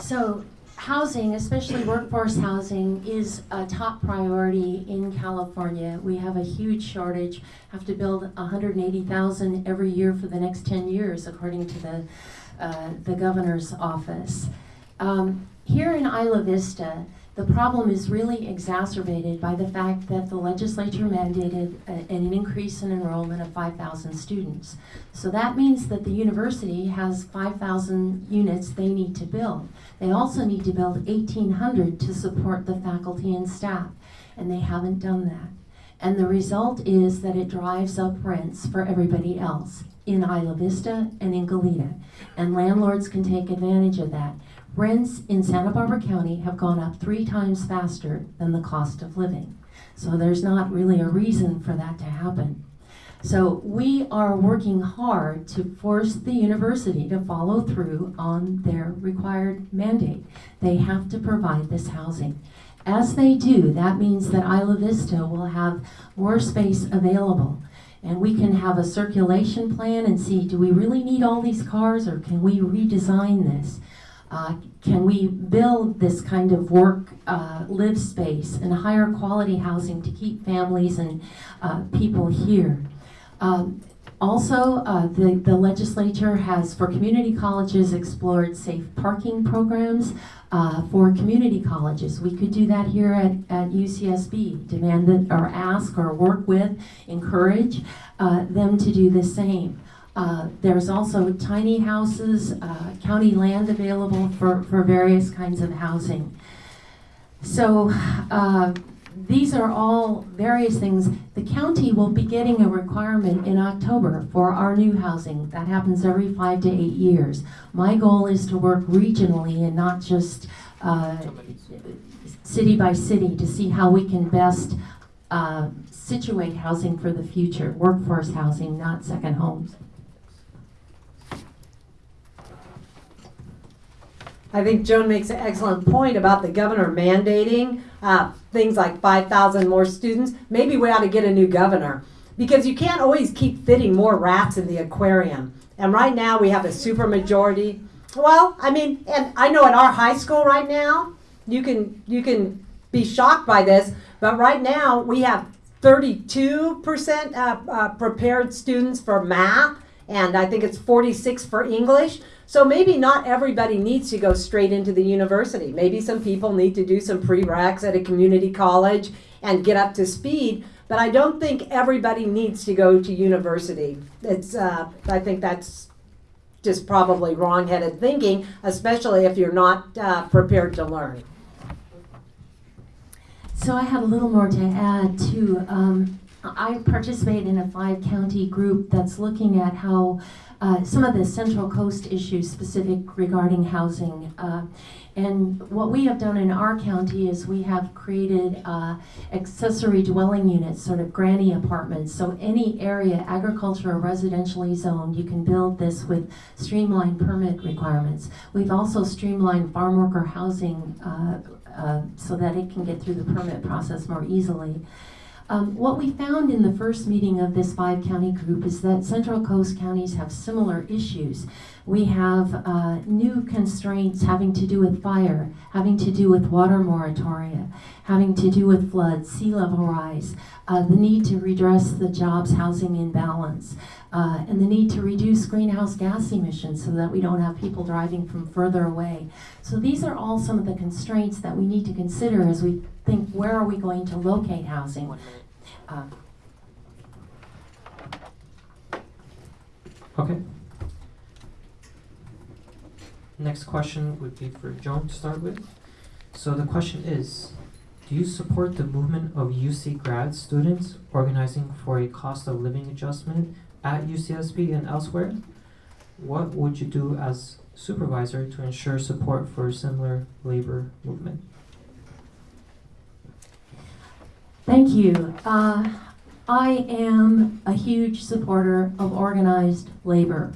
So, housing, especially workforce housing, is a top priority in California. We have a huge shortage. Have to build 180,000 every year for the next 10 years, according to the uh, the governor's office. Um, here in Isla Vista, The problem is really exacerbated by the fact that the legislature mandated a- an increase in enrollment of 5,000 students. So that means that the university has 5,000 units they need to build. They also need to build 1,800 to support the faculty and staff, and they haven't done that. And the result is that it drives up rents for everybody else in Isla Vista and in Goleta. And landlords can take advantage of that. Rents in Santa Barbara County have gone up three times faster than the cost of living. So there's not really a reason for that to happen. So we are working hard to force the university to follow through on their required mandate. They have to provide this housing. As they do, that means that Isla Vista will have more space available. And we can have a circulation plan and see, do we really need all these cars or can we redesign this? Uh, can we build this kind of work, uh, live space and higher quality housing to keep families and uh, people here? Um, also, uh, the, the legislature has, for community colleges, explored safe parking programs uh, for community colleges. We could do that here at, at UCSB, demand that, or ask, or work with, encourage them to do the same. Uh, there's also tiny houses, uh, county land available for, for various kinds of housing. So uh, these are all various things. The county will be getting a requirement in October for our new housing. That happens every five to eight years. My goal is to work regionally and not just uh, city by city to see how we can best uh, situate housing for the future, workforce housing, not second homes. I think Joan makes an excellent point about the governor mandating uh, things like 5,000 more students. Maybe we ought to get a new governor because you can't always keep fitting more rats in the aquarium. And right now we have a supermajority. Well, I mean, and I know at our high school right now, you can you can be shocked by this, but right now we have 32% uh, uh, prepared students for math, and I think it's 46 for English. So maybe not everybody needs to go straight into the university. Maybe some people need to do some prereqs at a community college and get up to speed. But I don't think everybody needs to go to university. It's uh, I think that's just probably wrong-headed thinking, especially if you're not uh, prepared to learn. So I have a little more to add too. Um, I participate in a five county group that's looking at how uh, some of the Central Coast issues specific regarding housing. Uh, and what we have done in our county is we have created uh, accessory dwelling units, sort of granny apartments. So any area, agriculture or residentially zoned, you can build this with streamlined permit requirements. We've also streamlined farm worker housing uh, uh, so that it can get through the permit process more easily. Um, what we found in the first meeting of this five county group is that Central Coast counties have similar issues. We have uh, new constraints having to do with fire, having to do with water moratoria, having to do with floods, sea level rise, uh, the need to redress the jobs housing imbalance, uh, and the need to reduce greenhouse gas emissions so that we don't have people driving from further away. So these are all some of the constraints that we need to consider as we think where are we going to locate housing. Uh, Okay. Next question would be for Joan to start with. So the question is, do you support the movement of UC grad students organizing for a cost of living adjustment at UCSB and elsewhere? What would you do as supervisor to ensure support for a similar labor movement? Thank you. Uh, I am a huge supporter of organized labor.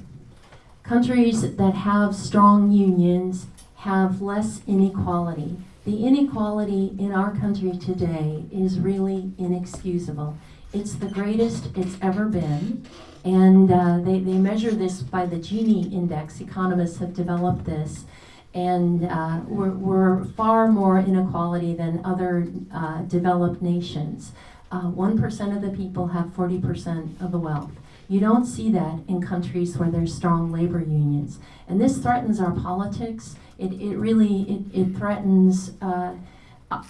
Countries that have strong unions have less inequality. The inequality in our country today is really inexcusable. It's the greatest it's ever been, and uh, they, they measure this by the Gini index. Economists have developed this, and uh, we're, we're far more inequality than other uh, developed nations. Uh, 1% of the people have 40% of the wealth. You don't see that in countries where there's strong labor unions. And this threatens our politics. It, it really, it, it threatens uh,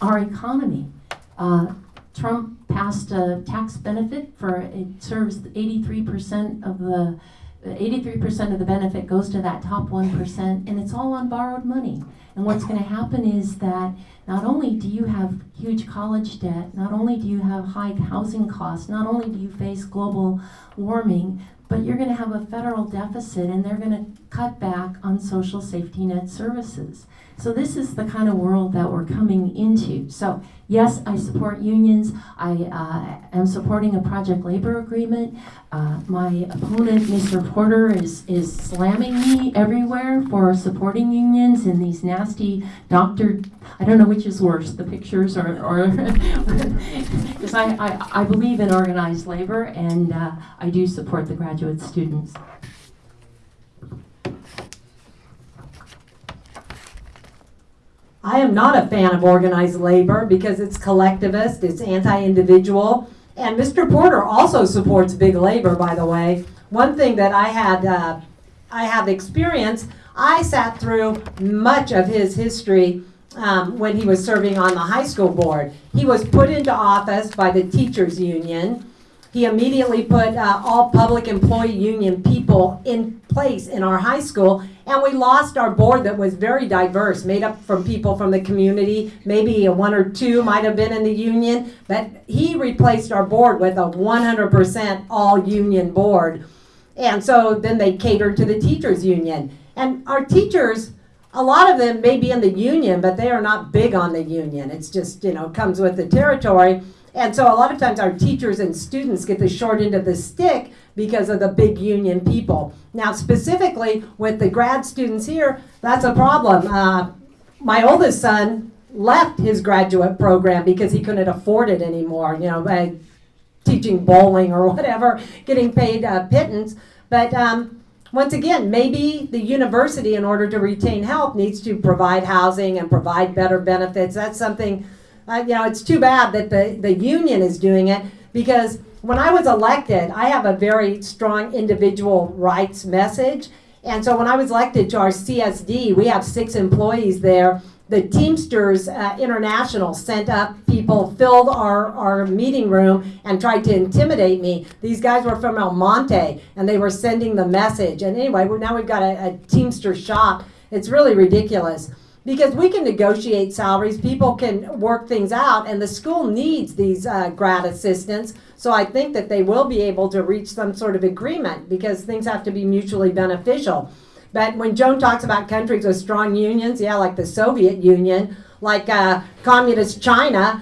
our economy. Uh, Trump passed a tax benefit for, it serves 83% of the, 83% of the benefit goes to that top 1%, and it's all on borrowed money. And what's going to happen is that not only do you have huge college debt, not only do you have high housing costs, not only do you face global warming, but you're going to have a federal deficit and they're going to cut back on social safety net services. So this is the kind of world that we're coming into. So yes, I support unions. I uh, am supporting a project labor agreement. Uh, my opponent, Mr. Porter, is is slamming me everywhere for supporting unions in these nasty doctor. I don't know which is worse, the pictures or or *laughs* because I, I I believe in organized labor and uh, I do support the graduate students. I am not a fan of organized labor because it's collectivist, it's anti-individual, and Mr. Porter also supports big labor, by the way. One thing that I had, uh, I have experience, I sat through much of his history um, when he was serving on the high school board. He was put into office by the teachers union. He immediately put uh, all public employee union people in place in our high school, and we lost our board that was very diverse, made up from people from the community. Maybe one or two might have been in the union, but he replaced our board with a 100% all union board. And so then they catered to the teachers union. And our teachers, a lot of them may be in the union, but they are not big on the union. It's just, you know, comes with the territory. And so a lot of times our teachers and students get the short end of the stick because of the big union people. Now, specifically with the grad students here, that's a problem. Uh, my oldest son left his graduate program because he couldn't afford it anymore, you know, by teaching bowling or *laughs* whatever, getting paid uh, pittance. But um, once again, maybe the university, in order to retain help, needs to provide housing and provide better benefits. That's something you know, it's too bad that the, the union is doing it because when I was elected, I have a very strong individual rights message. And so when I was elected to our CSD, we have six employees there. The Teamsters uh, International sent up people, filled our, our meeting room, and tried to intimidate me. These guys were from El Monte, and they were sending the message. And anyway, now we've got a, a Teamster shop. It's really ridiculous because we can negotiate salaries, people can work things out, and the school needs these uh, grad assistants. So I think that they will be able to reach some sort of agreement because things have to be mutually beneficial. But when Joan talks about countries with strong unions, yeah, like the Soviet Union, like uh, communist China,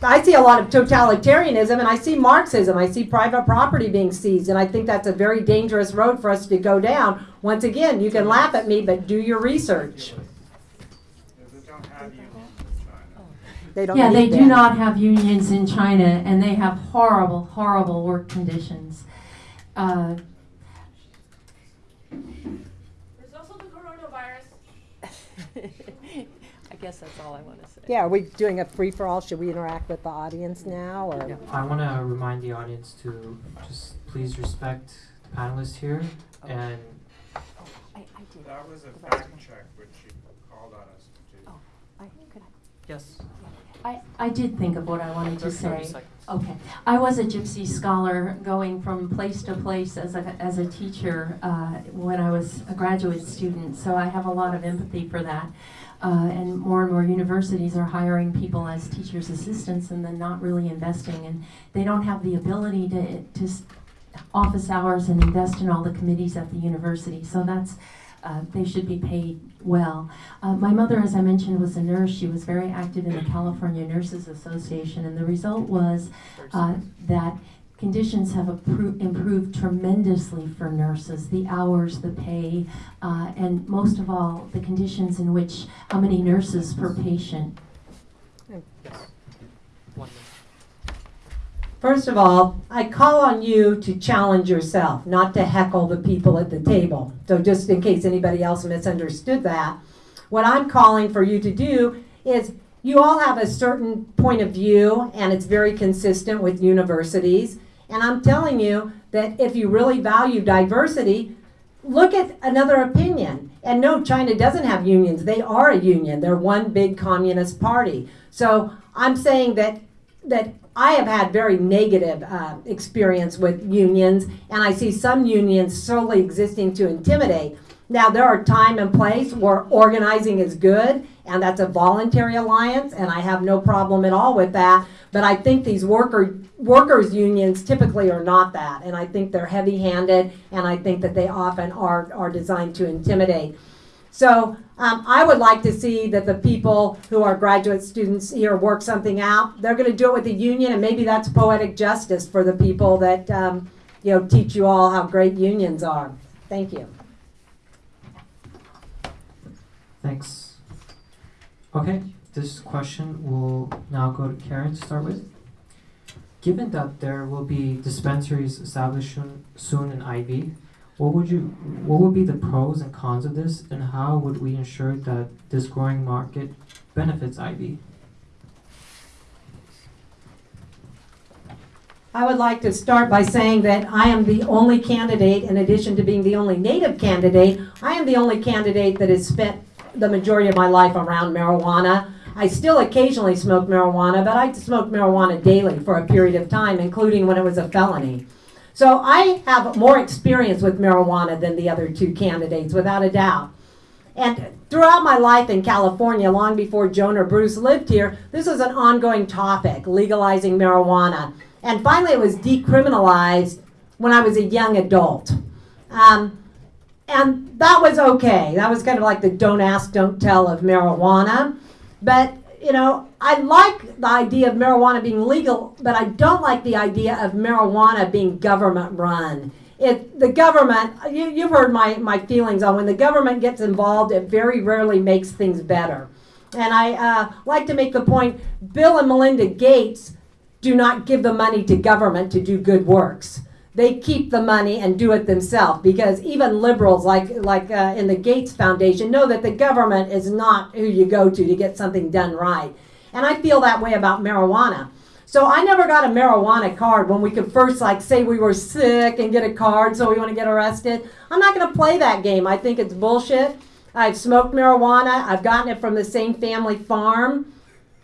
I see a lot of totalitarianism and I see Marxism. I see private property being seized, and I think that's a very dangerous road for us to go down. Once again, you can laugh at me, but do your research. They don't Yeah, they need do not have unions in China, and they have horrible, horrible work conditions. Uh, There's also the coronavirus. *laughs* I guess that's all I want to say. Yeah, are we doing a free-for-all? Should we interact with the audience now, or? I want to remind the audience to just please respect the panelists here and I, I did. That was a The rest of fact check, which you called on us to do. Oh, I, could I? yes. I, I did think of what I wanted to say. Okay. I was a gypsy scholar going from place to place as a, as a teacher uh, when I was a graduate student, so I have a lot of empathy for that. Uh, and more and more universities are hiring people as teachers' assistants and then not really investing, and they don't have the ability to, to office hours and invest in all the committees at the university. So that's uh, they should be paid well. Uh, my mother, as I mentioned, was a nurse. She was very active in the California Nurses Association, and the result was uh, that conditions have improved tremendously for nurses the hours, the pay, uh, and most of all, the conditions in which how many nurses per patient. One minute. First of all, I call on you to challenge yourself, not to heckle the people at the table. So, just in case anybody else misunderstood that, what I'm calling for you to do is you all have a certain point of view, and it's very consistent with universities. And I'm telling you that if you really value diversity, look at another opinion And no, China doesn't have unions. They are a union. They're one big communist party. So I'm saying that that I have had very negative uh, experience with unions, and I see some unions solely existing to intimidate. Now there are time and place where organizing is good, and that's a voluntary alliance, and I have no problem at all with that. But I think these worker workers unions typically are not that, and I think they're heavy-handed, and I think that they often are are designed to intimidate. So um, I would like to see that the people who are graduate students here work something out. They're going to do it with the union, and maybe that's poetic justice for the people that um, you know teach you all how great unions are. Thank you. Thanks. Okay, this question will now go to Karen to start with. Given that there will be dispensaries established soon, in IV, what would you what would be the pros and cons of this and how would we ensure that this growing market benefits IV? I would like to start by saying that I am the only candidate, in addition to being the only native candidate, I am the only candidate that has spent the majority of my life around marijuana. I still occasionally smoke marijuana, but I smoked marijuana daily for a period of time, including when it was a felony. So I have more experience with marijuana than the other two candidates, without a doubt. And throughout my life in California, long before Joan or Bruce lived here, this was an ongoing topic, legalizing marijuana. And finally, it was decriminalized when I was a young adult. Um, and that was okay. That was kind of like the don't ask, don't tell of marijuana. But, you know, I like the idea of marijuana being legal, but I don't like the idea of marijuana being government run. It, the government, you, you've heard my, my feelings on when the government gets involved, it very rarely makes things better. And I uh, like to make the point Bill and Melinda Gates do not give the money to government to do good works. They keep the money and do it themselves because even liberals, like like uh, in the Gates Foundation, know that the government is not who you go to to get something done right. And I feel that way about marijuana. So I never got a marijuana card when we could first like say we were sick and get a card so we want to get arrested. I'm not going to play that game. I think it's bullshit. I've smoked marijuana. I've gotten it from the same family farm.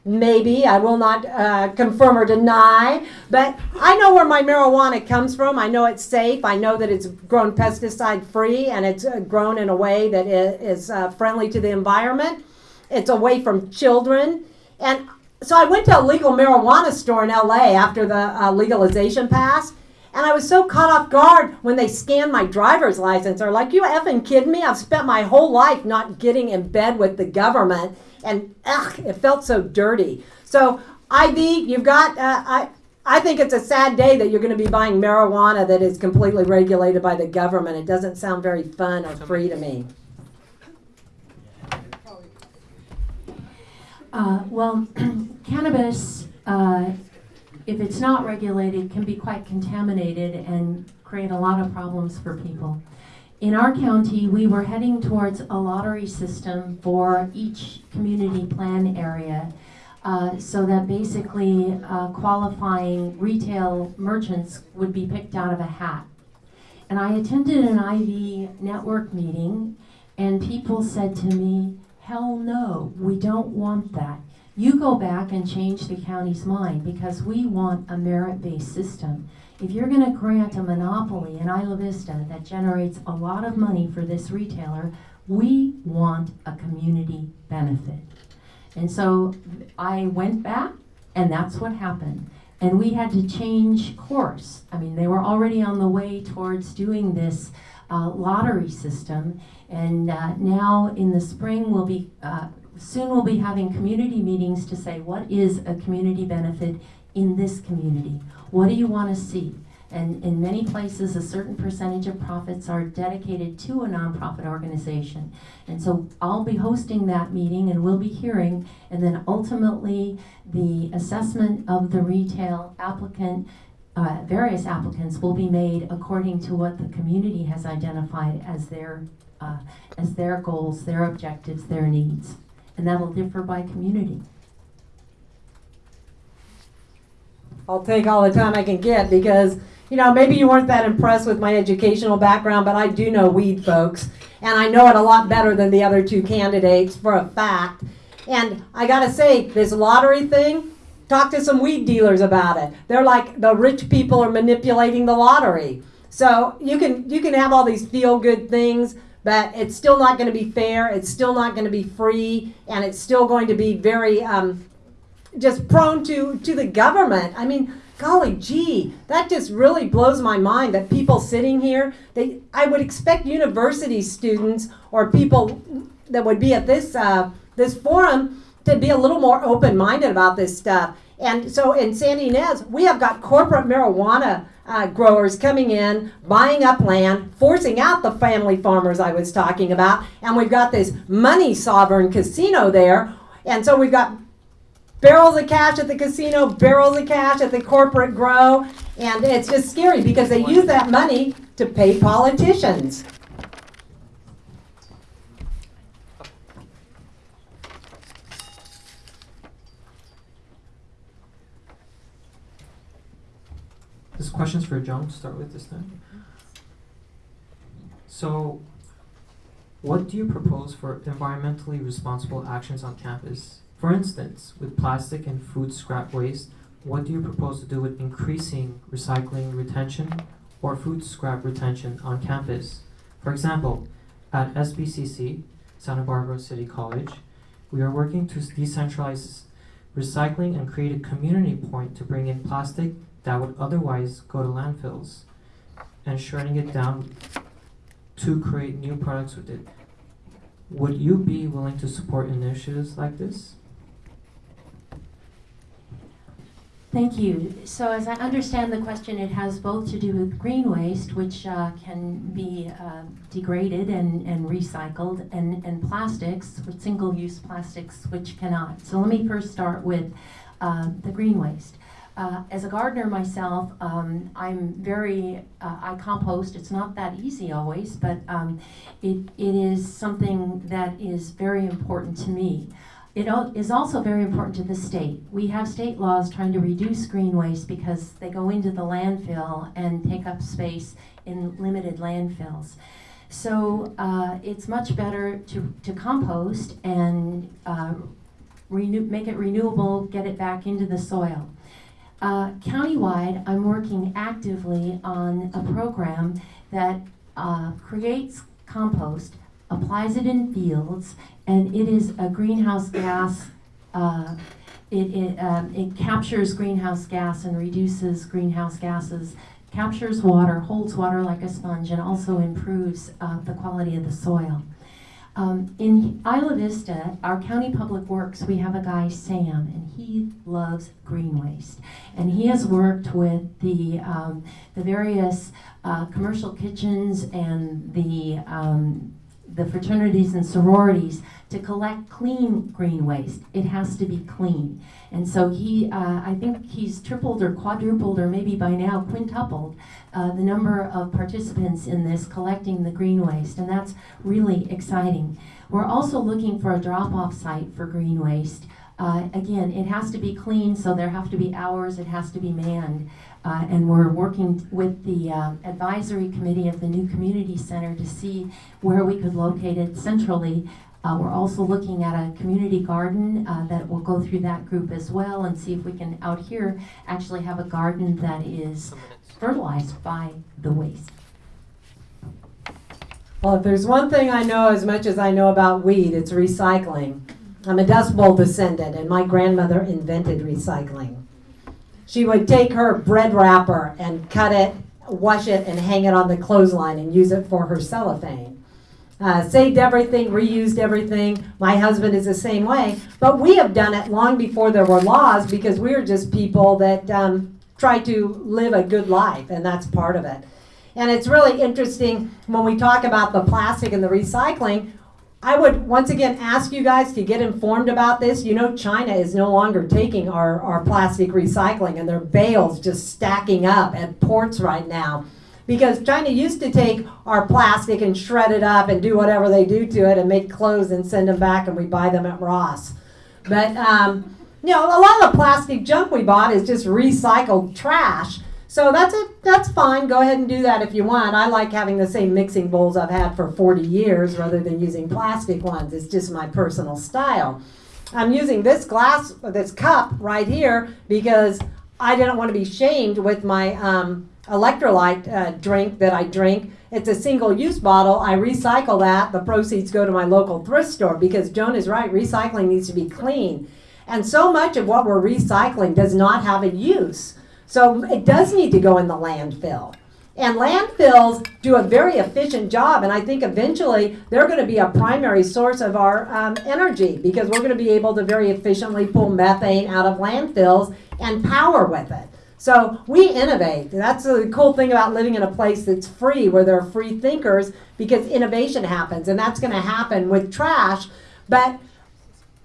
Maybe I will not uh, confirm or deny, but I know where my marijuana comes from. I know it's safe. I know that it's grown pesticide free and it's uh, grown in a way that is uh, friendly to the environment. It's away from children. And so I went to a legal marijuana store in LA after the uh, legalization passed. And I was so caught off guard when they scanned my driver's license. They're like, you effing kidding me? I've spent my whole life not getting in bed with the government and ugh, it felt so dirty. So IV, you've got. Uh, I I think it's a sad day that you're going to be buying marijuana that is completely regulated by the government. It doesn't sound very fun or free to me. Uh, well, *clears throat* cannabis, uh, if it's not regulated, can be quite contaminated and create a lot of problems for people in our county, we were heading towards a lottery system for each community plan area. Uh, so that basically uh, qualifying retail merchants would be picked out of a hat. And I attended an IV network meeting, and people said to me, Hell no, we don't want that. You go back and change the county's mind because we want a merit based system. If you're going to grant a monopoly in Isla Vista that generates a lot of money for this retailer, we want a community benefit. And so I went back, and that's what happened. And we had to change course. I mean, they were already on the way towards doing this uh, lottery system, and uh, now in the spring we'll be uh, soon we'll be having community meetings to say what is a community benefit in this community. What do you want to see? And in many places, a certain percentage of profits are dedicated to a nonprofit organization. And so I'll be hosting that meeting and we'll be hearing, and then ultimately the assessment of the retail applicant, uh, various applicants will be made according to what the community has identified as their, uh, as their goals, their objectives, their needs. And that'll differ by community. I'll take all the time I can get because you know, maybe you weren't that impressed with my educational background, but I do know weed, folks. And I know it a lot better than the other two candidates for a fact. And I gotta say, this lottery thing, talk to some weed dealers about it. They're like the rich people are manipulating the lottery. So you can you can have all these feel good things, but it's still not going to be fair. It's still not going to be free, and it's still going to be very um, just prone to to the government. I mean, golly gee, that just really blows my mind that people sitting here, they I would expect university students or people that would be at this uh, this forum to be a little more open minded about this stuff. And so in Santa Ynez, we have got corporate marijuana uh, growers coming in, buying up land, forcing out the family farmers I was talking about, and we've got this money sovereign casino there. And so we've got barrels of cash at the casino, barrels of cash at the corporate grow, and it's just scary because they use that money to pay politicians. This question's for Joan to start with this time. So, what do you propose for environmentally responsible actions on campus? For instance, with plastic and food scrap waste, what do you propose to do with increasing recycling retention or food scrap retention on campus? For example, at SBCC, Santa Barbara City College, we are working to decentralize recycling and create a community point to bring in plastic that would otherwise go to landfills and shredding it down to create new products with it. Would you be willing to support initiatives like this? Thank you. So as I understand the question, it has both to do with green waste, which uh, can be uh, degraded and, and recycled, and, and plastics, single-use plastics, which cannot. So let me first start with uh, the green waste. Uh, as a gardener myself, um, I'm very, uh, I compost. It's not that easy always, but um, it, it is something that is very important to me. It is also very important to the state. We have state laws trying to reduce green waste because they go into the landfill and take up space in limited landfills. So uh, it's much better to, to compost and uh, renew, make it renewable, get it back into the soil. Uh, countywide, I'm working actively on a program that uh, creates compost, applies it in fields, and it is a greenhouse gas. Uh, it it, um, it captures greenhouse gas and reduces greenhouse gases, captures water, holds water like a sponge, and also improves uh, the quality of the soil. Um, in Isla Vista, our county public works, we have a guy, Sam, and he loves green waste. And he has worked with the, um, the various uh, commercial kitchens and the, um, the fraternities and sororities to collect clean green waste. It has to be clean. And so he, uh, I think he's tripled or quadrupled or maybe by now quintupled uh, the number of participants in this collecting the green waste, and that's really exciting. We're also looking for a drop-off site for green waste. Uh, again, it has to be clean, so there have to be hours, it has to be manned. Uh, and we're working with the uh, advisory committee of the new community center to see where we could locate it centrally. Uh, we're also looking at a community garden uh, that will go through that group as well and see if we can out here actually have a garden that is fertilized by the waste. Well, if there's one thing I know as much as I know about weed, it's recycling. I'm a Dust Bowl descendant, and my grandmother invented recycling. She would take her bread wrapper and cut it, wash it, and hang it on the clothesline and use it for her cellophane. Uh, saved everything, reused everything. My husband is the same way. But we have done it long before there were laws because we are just people that um, try to live a good life, and that's part of it. And it's really interesting when we talk about the plastic and the recycling. I would once again ask you guys to get informed about this. You know, China is no longer taking our, our plastic recycling, and their bales just stacking up at ports right now. Because China used to take our plastic and shred it up and do whatever they do to it and make clothes and send them back, and we buy them at Ross. But, um, you know, a lot of the plastic junk we bought is just recycled trash. So that's a, that's fine. Go ahead and do that if you want. I like having the same mixing bowls I've had for 40 years rather than using plastic ones. It's just my personal style. I'm using this glass, this cup right here because I didn't want to be shamed with my um, electrolyte uh, drink that I drink. It's a single use bottle. I recycle that. The proceeds go to my local thrift store because Joan is right. Recycling needs to be clean. And so much of what we're recycling does not have a use. So it does need to go in the landfill. And landfills do a very efficient job, and I think eventually they're going to be a primary source of our um, energy because we're going to be able to very efficiently pull methane out of landfills and power with it. So we innovate. That's the cool thing about living in a place that's free, where there are free thinkers, because innovation happens, and that's going to happen with trash. But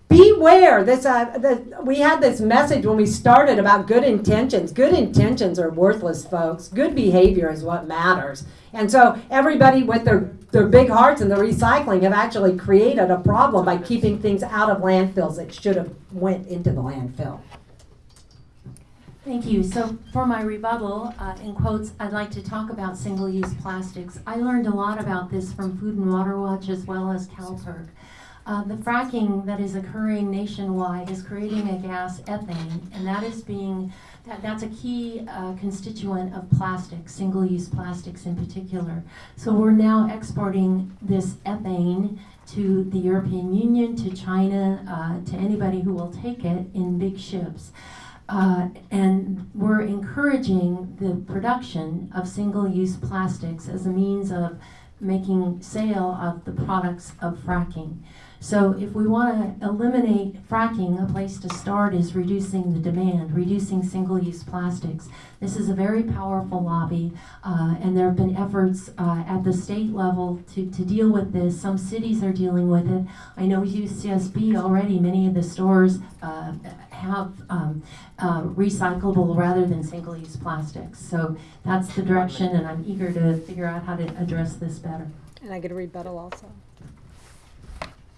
beware this uh, we had this message when we started about good intentions good intentions are worthless folks good behavior is what matters and so everybody with their their big hearts and the recycling have actually created a problem by keeping things out of landfills that should have went into the landfill Thank you. So for my rebuttal, uh, in quotes, I'd like to talk about single-use plastics. I learned a lot about this from Food and Water Watch as well as CALPIRG. Uh, the fracking that is occurring nationwide is creating a gas ethane, and that is being that, that's a key uh, constituent of plastics, single-use plastics in particular. So we're now exporting this ethane to the European Union, to China, uh, to anybody who will take it in big ships. Uh, and we're encouraging the production of single-use plastics as a means of making sale of the products of fracking. So if we want to eliminate fracking, a place to start is reducing the demand, reducing single-use plastics. This is a very powerful lobby, uh, and there have been efforts uh, at the state level to, to deal with this. Some cities are dealing with it. I know UCSB already, many of the stores uh, have um, uh, recyclable rather than single-use plastics. So that's the direction, and I'm eager to figure out how to address this better. And I get a rebuttal also.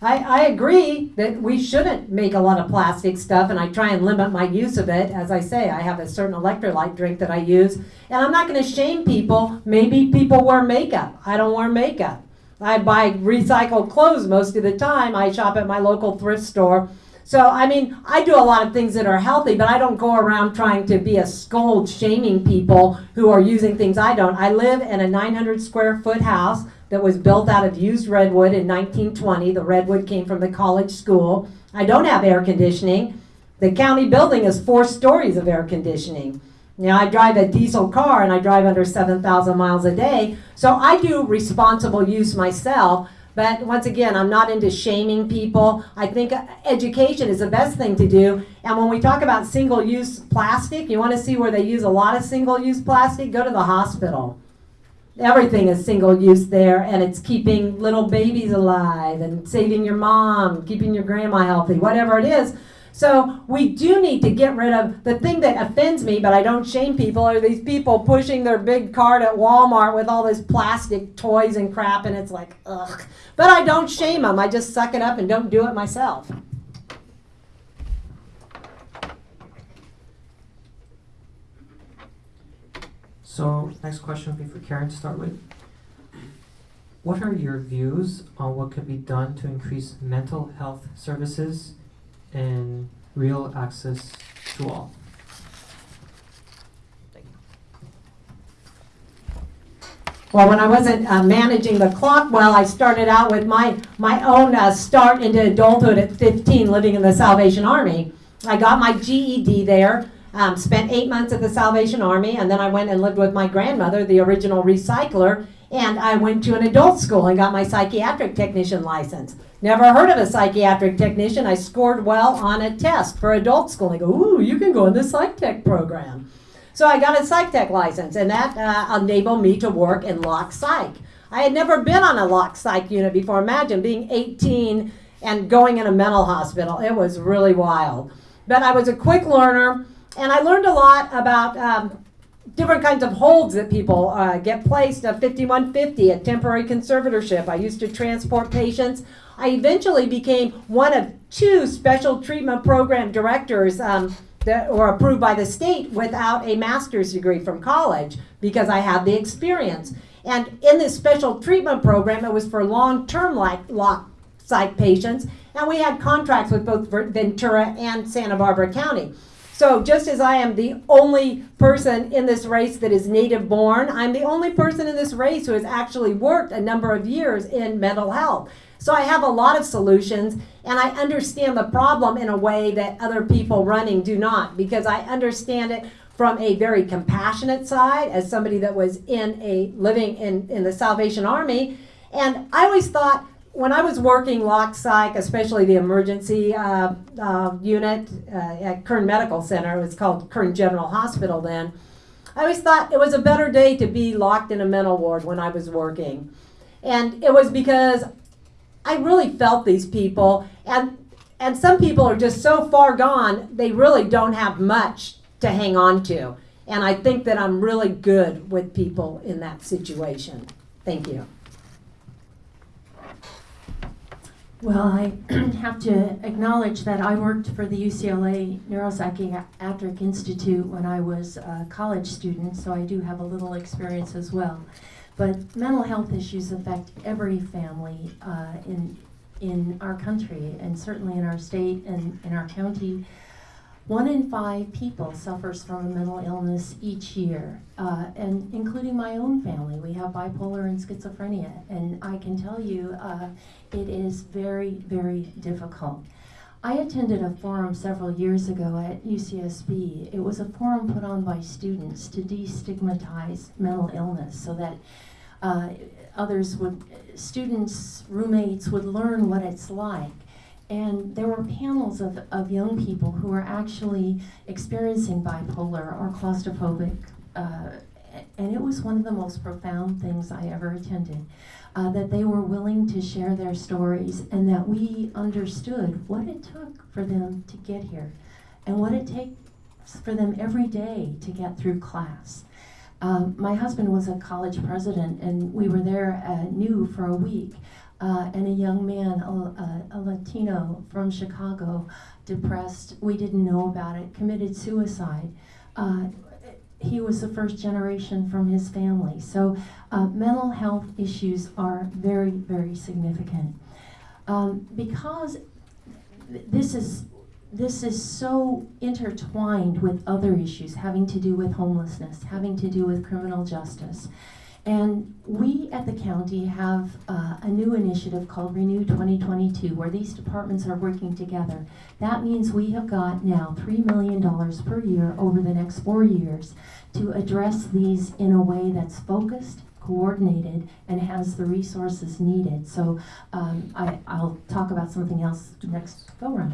I, I agree that we shouldn't make a lot of plastic stuff, and I try and limit my use of it. As I say, I have a certain electrolyte drink that I use, and I'm not going to shame people. Maybe people wear makeup. I don't wear makeup. I buy recycled clothes most of the time. I shop at my local thrift store. So, I mean, I do a lot of things that are healthy, but I don't go around trying to be a scold shaming people who are using things I don't. I live in a 900 square foot house that was built out of used redwood in 1920. The redwood came from the college school. I don't have air conditioning. The county building is four stories of air conditioning. Now, I drive a diesel car and I drive under 7,000 miles a day, so I do responsible use myself. But once again, I'm not into shaming people. I think education is the best thing to do. And when we talk about single use plastic, you want to see where they use a lot of single use plastic? Go to the hospital everything is single use there and it's keeping little babies alive and saving your mom, keeping your grandma healthy, whatever it is. So we do need to get rid of the thing that offends me, but I don't shame people, are these people pushing their big cart at Walmart with all this plastic toys and crap, and it's like, ugh. But I don't shame them. I just suck it up and don't do it myself. So next question will be for Karen to start with. What are your views on what could be done to increase mental health services and real access to all? Well, when I wasn't uh, managing the clock well, I started out with my, my own uh, start into adulthood at 15 living in the Salvation Army. I got my GED there. Um, spent eight months at the Salvation Army, and then I went and lived with my grandmother, the original recycler, and I went to an adult school and got my psychiatric technician license. Never heard of a psychiatric technician. I scored well on a test for adult school. They go, ooh, you can go in the psych tech program. So I got a psych tech license, and that uh, enabled me to work in lock psych. I had never been on a lock psych unit before. Imagine being 18 and going in a mental hospital. It was really wild. But I was a quick learner and I learned a lot about um, different kinds of holds that people uh, get placed. A 5150, a temporary conservatorship. I used to transport patients. I eventually became one of two special treatment program directors um, that, or approved by the state without a master's degree from college because I had the experience. And in this special treatment program, it was for long-term like lock psych patients, and we had contracts with both Ventura and Santa Barbara County. So just as I am the only person in this race that is native born, I'm the only person in this race who has actually worked a number of years in mental health. So I have a lot of solutions and I understand the problem in a way that other people running do not because I understand it from a very compassionate side as somebody that was in a living in, in the Salvation Army. And I always thought when I was working lock psych, especially the emergency uh, uh, unit uh, at Kern Medical Center, it was called Kern General Hospital then. I always thought it was a better day to be locked in a mental ward when I was working. And it was because I really felt these people, and and some people are just so far gone, they really don't have much to hang on to. And I think that I'm really good with people in that situation. Thank you. Well, I *clears throat* have to acknowledge that I worked for the UCLA Neuropsychiatric Institute when I was a college student, so I do have a little experience as well. But mental health issues affect every family uh, in in our country, and certainly in our state and in our county. One in five people suffers from a mental illness each year, uh, and including my own family. We have bipolar and schizophrenia, and I can tell you uh, it is very, very difficult. I attended a forum several years ago at UCSB. It was a forum put on by students to destigmatize mental illness so that uh, others would, students, roommates would learn what it's like. And there were panels of, of young people who were actually experiencing bipolar or claustrophobic. Uh, and it was one of the most profound things I ever attended. Uh, that they were willing to share their stories and that we understood what it took for them to get here and what it takes for them every day to get through class. Um, my husband was a college president, and we were there uh, new for a week. Uh, and a young man, a, a, Latino from Chicago, depressed, we didn't know about it, committed suicide. Uh, he was the first generation from his family. So, uh, mental health issues are very, very significant. Um, because th- this is this is so intertwined with other issues having to do with homelessness, having to do with criminal justice. And we at the county have uh, a new initiative called Renew 2022 where these departments are working together. That means we have got now $3 million per year over the next four years to address these in a way that's focused, coordinated, and has the resources needed. So um, I, I'll talk about something else next go round.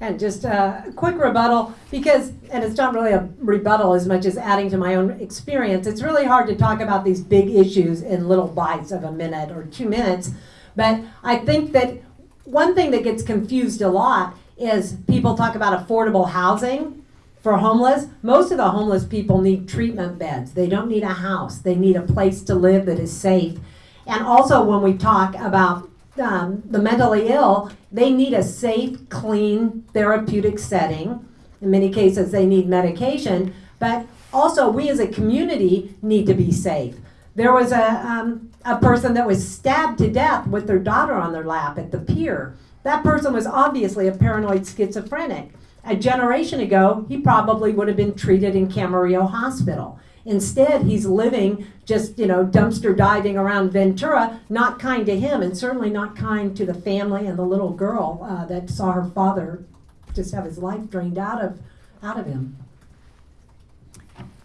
And just a quick rebuttal, because, and it's not really a rebuttal as much as adding to my own experience. It's really hard to talk about these big issues in little bites of a minute or two minutes. But I think that one thing that gets confused a lot is people talk about affordable housing for homeless. Most of the homeless people need treatment beds, they don't need a house, they need a place to live that is safe. And also, when we talk about um, the mentally ill, they need a safe, clean, therapeutic setting. In many cases, they need medication, but also we as a community need to be safe. There was a, um, a person that was stabbed to death with their daughter on their lap at the pier. That person was obviously a paranoid schizophrenic. A generation ago, he probably would have been treated in Camarillo Hospital. Instead, he's living just, you know, dumpster diving around Ventura, not kind to him, and certainly not kind to the family and the little girl uh, that saw her father just have his life drained out of, out of him.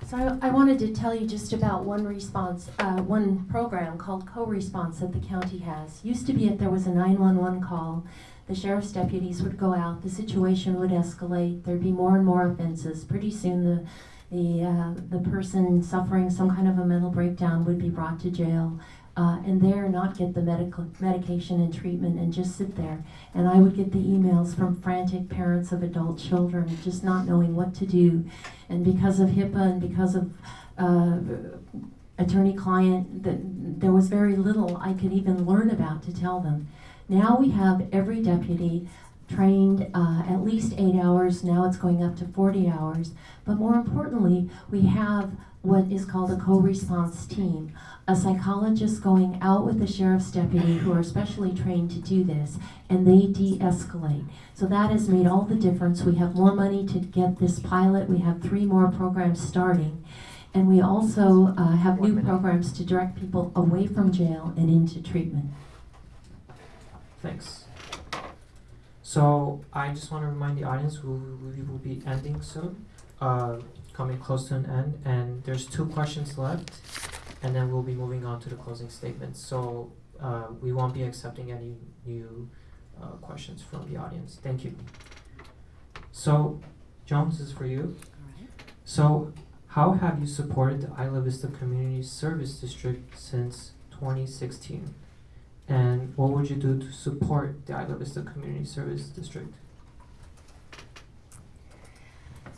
So I, I wanted to tell you just about one response, uh, one program called Co-Response that the county has. Used to be if there was a 911 call, the sheriff's deputies would go out, the situation would escalate, there'd be more and more offenses. Pretty soon the the, uh, the person suffering some kind of a mental breakdown would be brought to jail uh, and there not get the medical medication and treatment and just sit there. And I would get the emails from frantic parents of adult children just not knowing what to do. And because of HIPAA and because of uh, attorney-client, there was very little I could even learn about to tell them. Now we have every deputy trained uh, at least eight hours. Now it's going up to 40 hours. But more importantly, we have what is called a co-response team. A psychologist going out with the sheriff's deputy who are specially trained to do this, and they de-escalate. So that has made all the difference. We have more money to get this pilot. We have three more programs starting. And we also uh, have One new minute. programs to direct people away from jail and into treatment. Thanks. So I just want to remind the audience we, we will be ending soon, uh, coming close to an end, and there's two questions left, and then we'll be moving on to the closing statements. So uh, we won't be accepting any new uh, questions from the audience. Thank you. So, Jones this is for you. So, how have you supported the Isla Vista Community Service District since 2016? And what would you do to support the Isla Vista Community Service District?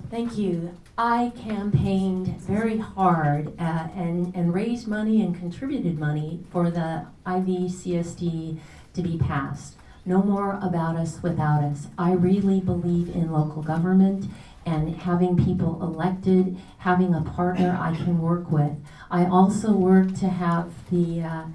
Thank you. I campaigned very hard uh, and, and raised money and contributed money for the IVCSD to be passed. No more about us without us. I really believe in local government and having people elected, having a partner I can work with. I also work to have the, uh,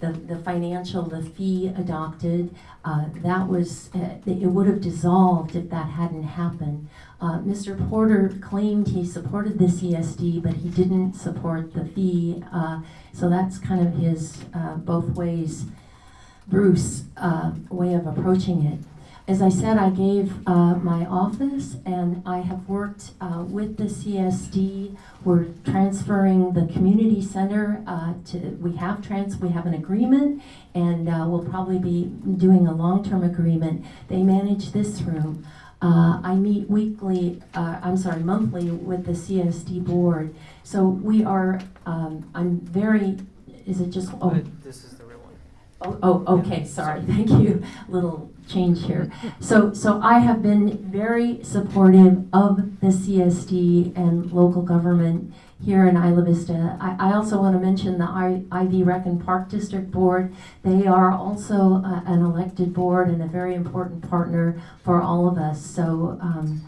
the, the financial, the fee adopted. Uh, that was, uh, it would have dissolved if that hadn't happened. Uh, Mr. Porter claimed he supported the CSD, but he didn't support the fee. Uh, so that's kind of his uh, both ways, Bruce, uh, way of approaching it. As I said, I gave uh, my office and I have worked uh, with the CSD. We're transferring the community center uh, to, we have trans, we have an agreement and uh, we'll probably be doing a long-term agreement. They manage this room. Uh, I meet weekly, uh, I'm sorry, monthly with the CSD board. So we are, um, I'm very, is it just, oh, this is the real one. Oh, oh, okay, sorry, thank you. Little change here. So, so I have been very supportive of the CSD and local government here in Isla Vista. I, I also want to mention the IV Rec and Park District Board. They are also uh, an elected board and a very important partner for all of us. So, um,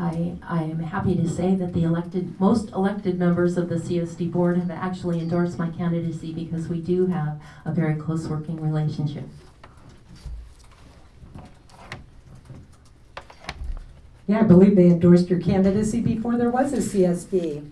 I, I am happy to say that the elected, most elected members of the CSD board have actually endorsed my candidacy because we do have a very close working relationship. Yeah, I believe they endorsed your candidacy before there was a CSD.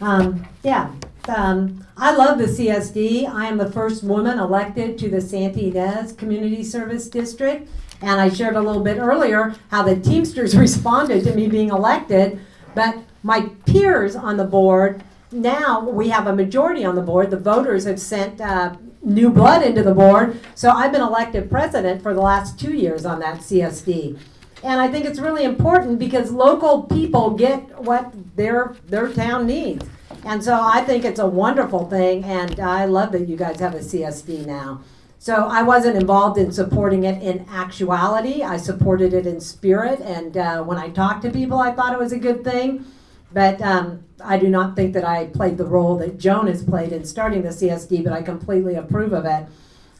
Um, yeah, um, I love the CSD. I am the first woman elected to the Santa Ynez Community Service District. And I shared a little bit earlier how the Teamsters *laughs* responded to me being elected. But my peers on the board, now we have a majority on the board. The voters have sent uh, new blood into the board. So I've been elected president for the last two years on that CSD. And I think it's really important because local people get what their their town needs. And so I think it's a wonderful thing, and I love that you guys have a CSD now. So I wasn't involved in supporting it in actuality. I supported it in spirit, and uh, when I talked to people, I thought it was a good thing. But um, I do not think that I played the role that Joan has played in starting the CSD, but I completely approve of it.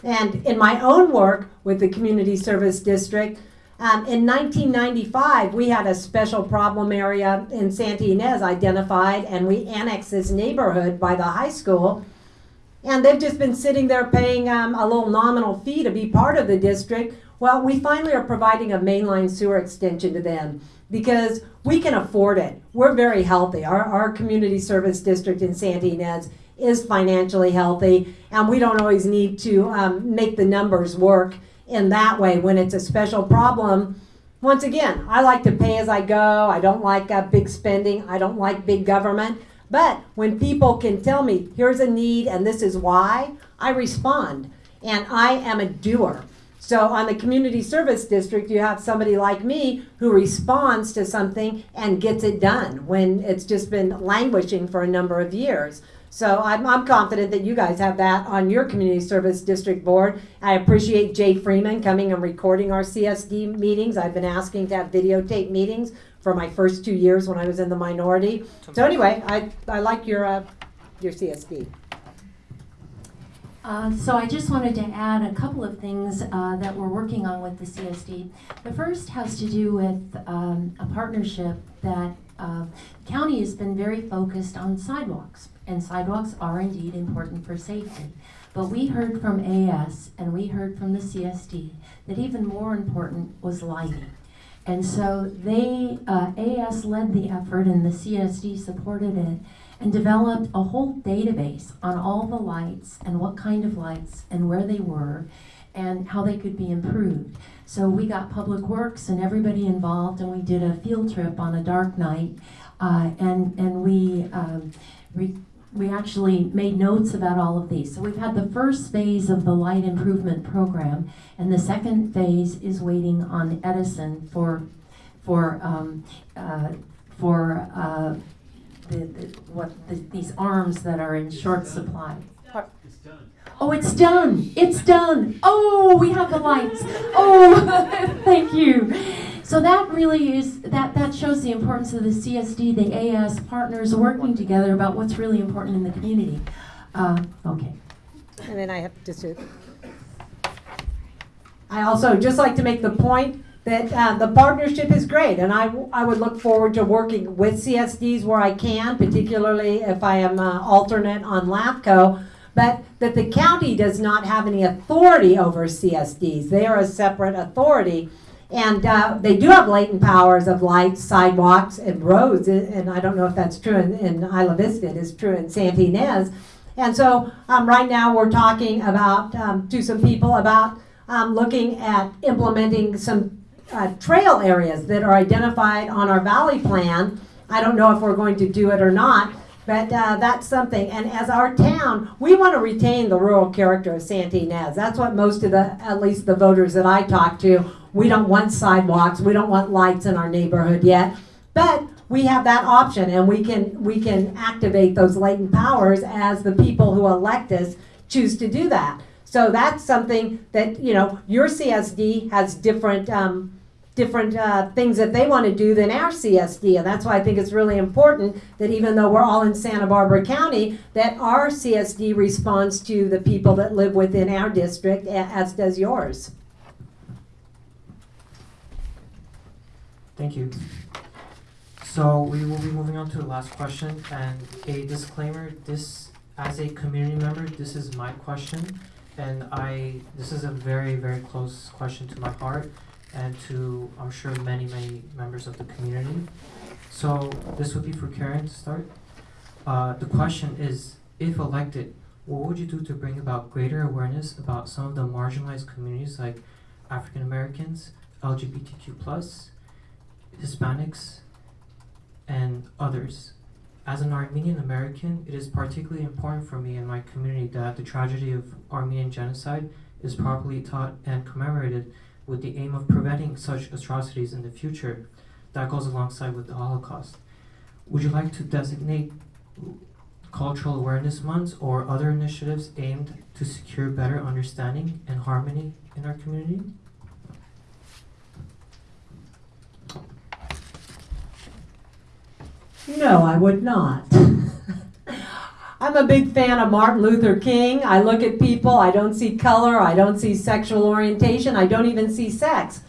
And in my own work with the Community Service District, um, in 1995, we had a special problem area in Santa Ynez identified, and we annexed this neighborhood by the high school. And they've just been sitting there paying um, a little nominal fee to be part of the district. Well, we finally are providing a mainline sewer extension to them because we can afford it. We're very healthy. Our, our community service district in Santa Ynez is financially healthy, and we don't always need to um, make the numbers work in that way when it's a special problem. Once again, I like to pay as I go. I don't like uh, big spending. I don't like big government. But when people can tell me, here's a need and this is why, I respond. And I am a doer. So on the community service district, you have somebody like me who responds to something and gets it done when it's just been languishing for a number of years. So I'm, I'm confident that you guys have that on your community service district board. I appreciate Jay Freeman coming and recording our CSD meetings. I've been asking to have videotape meetings for my first two years when I was in the minority. So anyway, I, I like your, uh, your CSD. Uh, so I just wanted to add a couple of things uh, that we're working on with the CSD. The first has to do with um, a partnership that uh, county has been very focused on sidewalks, and sidewalks are indeed important for safety. But we heard from AS and we heard from the CSD that even more important was lighting. And so they, uh, AS led the effort and the CSD supported it and developed a whole database on all the lights and what kind of lights and where they were and how they could be improved. So we got Public Works and everybody involved and we did a field trip on a dark night uh, and, and we, um, we actually made notes about all of these. So we've had the first phase of the light improvement program and the second phase is waiting on Edison for, for, um, uh, for uh, the, the, what, the, these arms that are in short supply. It's done. Oh, it's done. It's done. Oh, we have the lights. Oh, *laughs* thank you. So that really is that that shows the importance of the CSD, the AS partners working together about what's really important in the community. Uh, okay. And then I have just to. I also just like to make the point that uh, the partnership is great, and I, w- I would look forward to working with CSDs where I can, particularly if I am uh, alternate on LAFCO. But that the county does not have any authority over CSDs. They are a separate authority. And uh, they do have latent powers of lights, sidewalks, and roads. And I don't know if that's true in, in Isla Vista, it is true in Santa Ynez. And so um, right now we're talking about, um, to some people about um, looking at implementing some uh, trail areas that are identified on our valley plan. I don't know if we're going to do it or not, but uh, that's something. And as our town, we want to retain the rural character of Santa Ynez. That's what most of the, at least the voters that I talk to, we don't want sidewalks, we don't want lights in our neighborhood yet. But we have that option and we can, we can activate those latent powers as the people who elect us choose to do that. So that's something that, you know, your CSD has different, um, different uh, things that they want to do than our CSD. And that's why I think it's really important that even though we're all in Santa Barbara County, that our CSD responds to the people that live within our district, as does yours. Thank you. So we will be moving on to the last question and a disclaimer, this, as a community member, this is my question. And I, this is a very, very close question to my heart and to, I'm sure, many, many members of the community. So this would be for Karen to start. Uh, the question is, if elected, what would you do to bring about greater awareness about some of the marginalized communities like African Americans, LGBTQ Hispanics, and others. As an Armenian American, it is particularly important for me and my community that the tragedy of Armenian genocide is properly taught and commemorated with the aim of preventing such atrocities in the future. That goes alongside with the Holocaust. Would you like to designate cultural awareness months or other initiatives aimed to secure better understanding and harmony in our community? No, I would not. I'm a big fan of Martin Luther King. I look at people, I don't see color, I don't see sexual orientation, I don't even see sex.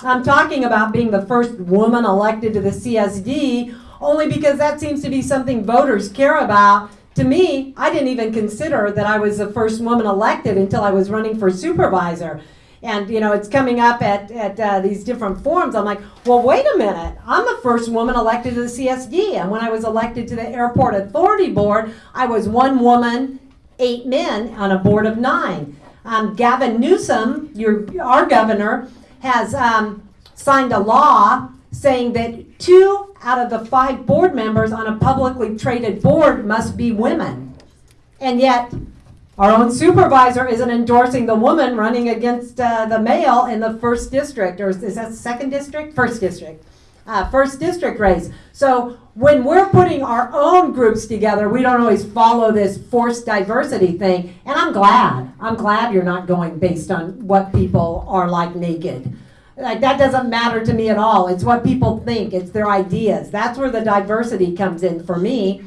I'm talking about being the first woman elected to the CSD only because that seems to be something voters care about. To me, I didn't even consider that I was the first woman elected until I was running for supervisor. And you know, it's coming up at, at uh, these different forums. I'm like, well, wait a minute. I'm the first woman elected to the CSD. And when I was elected to the Airport Authority Board, I was one woman, eight men on a board of nine. Um, Gavin Newsom, your, our governor, has um, signed a law saying that two out of the five board members on a publicly traded board must be women. And yet, our own supervisor isn't endorsing the woman running against uh, the male in the first district, or is that second district? First district. Uh, first district race. So when we're putting our own groups together, we don't always follow this forced diversity thing. And I'm glad. I'm glad you're not going based on what people are like naked. Like that doesn't matter to me at all. It's what people think. It's their ideas. That's where the diversity comes in for me.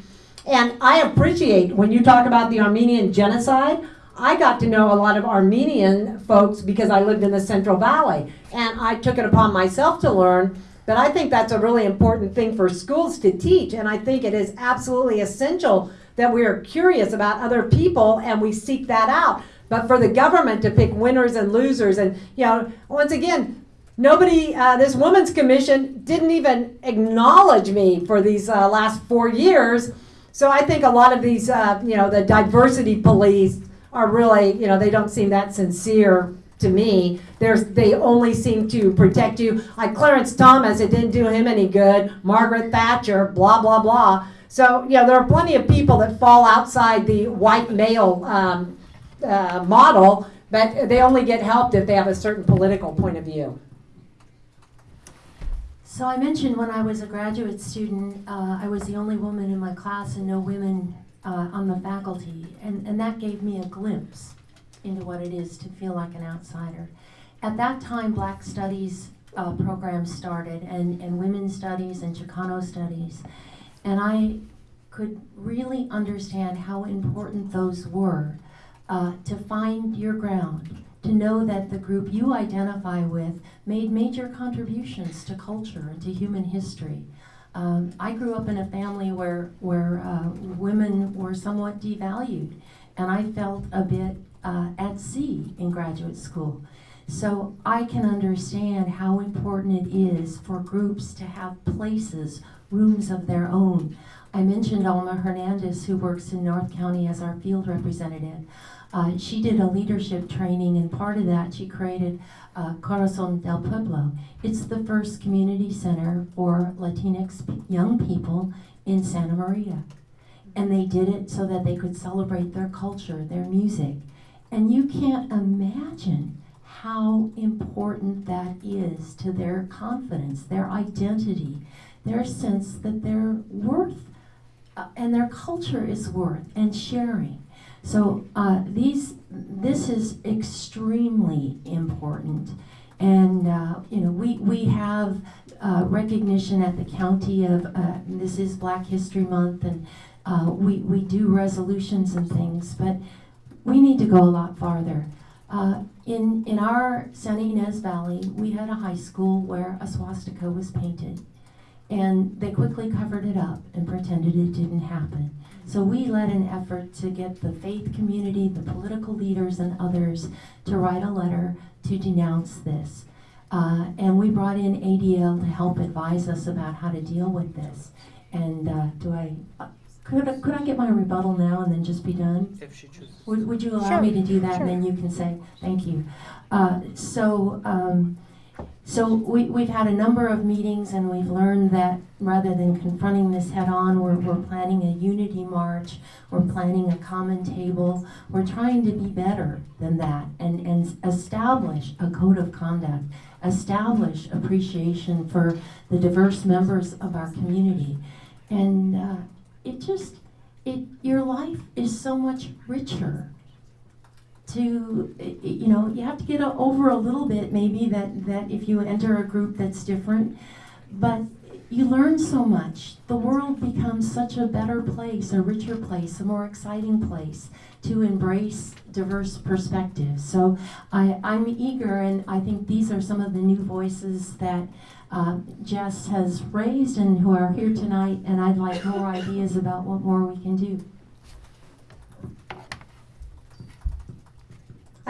And I appreciate when you talk about the Armenian genocide, I got to know a lot of Armenian folks because I lived in the Central Valley. And I took it upon myself to learn. But I think that's a really important thing for schools to teach. And I think it is absolutely essential that we are curious about other people and we seek that out. But for the government to pick winners and losers, and, you know, once again, nobody, uh, this Women's Commission didn't even acknowledge me for these uh, last four years. So I think a lot of these, uh, you know, the diversity police are really, you know, they don't seem that sincere to me. There's, they only seem to protect you. Like Clarence Thomas, it didn't do him any good. Margaret Thatcher, blah, blah, blah. So, you know, there are plenty of people that fall outside the white male um, uh, model, but they only get helped if they have a certain political point of view. So I mentioned when I was a graduate student, uh, I was the only woman in my class and no women uh, on the faculty, and, and that gave me a glimpse into what it is to feel like an outsider. At that time, Black Studies uh, programs started, and, and Women's Studies and Chicano Studies, and I could really understand how important those were uh, to find your ground, to know that the group you identify with made major contributions to culture and to human history. Um, I grew up in a family where, where uh, women were somewhat devalued, and I felt a bit uh, at sea in graduate school. So I can understand how important it is for groups to have places, rooms of their own. I mentioned Alma Hernandez, who works in North County as our field representative. Uh, she did a leadership training, and part of that, she created uh, Corazon del Pueblo. It's the first community center for Latinx young people in Santa Maria. And they did it so that they could celebrate their culture, their music. And you can't imagine how important that is to their confidence, their identity, their sense that they're worth uh, and their culture is worth and sharing. So uh, these, this is extremely important, and uh, you know we we have uh, recognition at the county of uh, this is Black History Month, and uh, we we do resolutions and things, but we need to go a lot farther. Uh, in in our Santa Ynez Valley, we had a high school where a swastika was painted, and they quickly covered it up and pretended it didn't happen. So we led an effort to get the faith community, the political leaders, and others to write a letter to denounce this. Uh, and we brought in ADL to help advise us about how to deal with this. And uh, do I, uh, could, I- could I get my rebuttal now and then just be done? If she chooses. Would, would you allow Sure, me to do that, sure. and then you can say, thank you. Uh, so, um, so we, we've had a number of meetings, and we've learned that rather than confronting this head-on, we're, we're planning a unity march, we're planning a common table, we're trying to be better than that, and, and establish a code of conduct, establish appreciation for the diverse members of our community. And, uh, it just, it, your life is so much richer to you know you have to get over a little bit maybe that that if you enter a group that's different. But you learn so much. The world becomes such a better place a richer place a more exciting place to embrace diverse perspectives. So I, i'm eager and i think these are some of the new voices that uh, jess has raised and who are here tonight and i'd like more ideas about what more we can do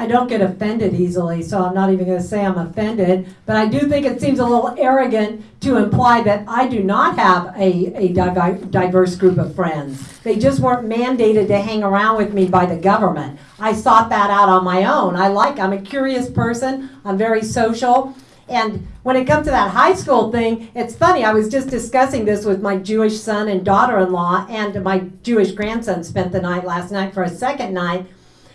I don't get offended easily, so I'm not even going to say I'm offended. But I do think it seems a little arrogant to imply that I do not have a, a diverse group of friends. They just weren't mandated to hang around with me by the government. I sought that out on my own. I like, I'm a curious person, I'm very social. And when it comes to that high school thing, it's funny. I was just discussing this with my Jewish son and daughter in law, and my Jewish grandson spent the night last night for a second night.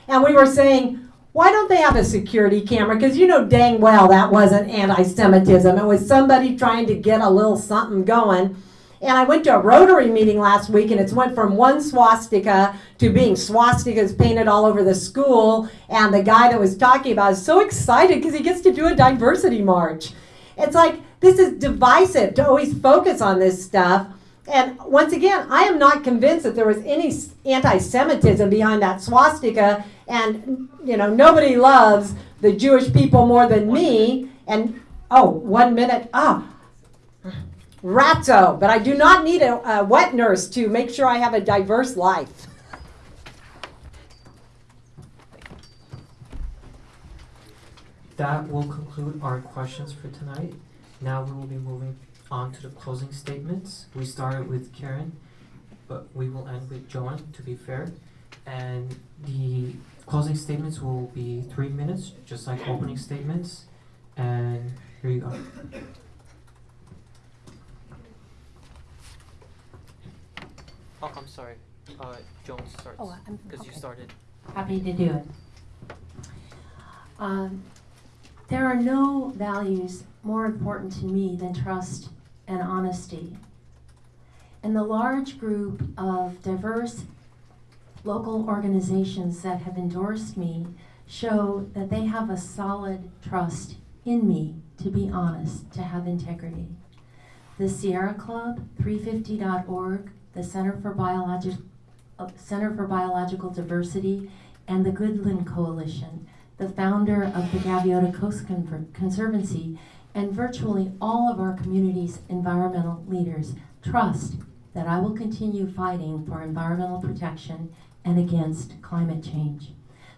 And we were saying, why don't they have a security camera? Because you know dang well that wasn't anti Semitism. It was somebody trying to get a little something going. And I went to a Rotary meeting last week, and it's went from one swastika to being swastikas painted all over the school. And the guy that was talking about is so excited because he gets to do a diversity march. It's like this is divisive to always focus on this stuff. And once again, I am not convinced that there was any anti-Semitism behind that swastika. And you know, nobody loves the Jewish people more than me. And oh, one minute. Ah, ratzo. But I do not need a, a wet nurse to make sure I have a diverse life. That will conclude our questions for tonight. Now we will be moving on to the closing statements. We started with Karen, but we will end with Joan, to be fair. And the closing statements will be three minutes, just like opening statements. And here you go. Oh, I'm sorry. Uh, Joan starts, Oh, I'm- because you started. Happy to do it. Um, there are no values more important to me than trust and honesty. And the large group of diverse local organizations that have endorsed me show that they have a solid trust in me to be honest, to have integrity. The Sierra Club, 350.org, the Center for Biologic, Center for Biological Diversity, and the Goodland Coalition, the founder of the Gaviota Coast Conver- Conservancy, and virtually all of our community's environmental leaders trust that I will continue fighting for environmental protection and against climate change.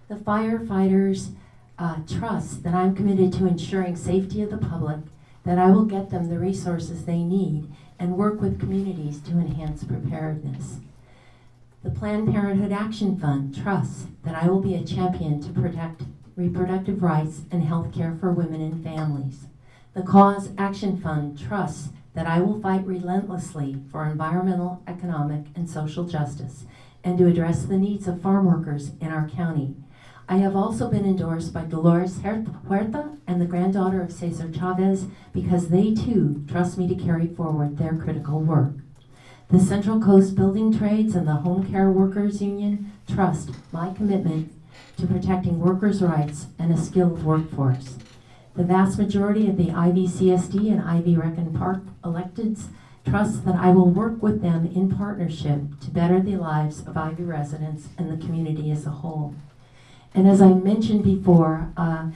The firefighters uh, trust that I'm committed to ensuring safety of the public, that I will get them the resources they need, and work with communities to enhance preparedness. The Planned Parenthood Action Fund trusts that I will be a champion to protect reproductive rights and health care for women and families. The Cause Action Fund trusts that I will fight relentlessly for environmental, economic, and social justice and to address the needs of farm workers in our county. I have also been endorsed by Dolores Huerta and the granddaughter of Cesar Chavez because they too trust me to carry forward their critical work. The Central Coast Building Trades and the Home Care Workers Union trust my commitment to protecting workers' rights and a skilled workforce. The vast majority of the IVCSD and IV Rec and Park electeds trust that I will work with them in partnership to better the lives of IV residents and the community as a whole. And as I mentioned before, uh,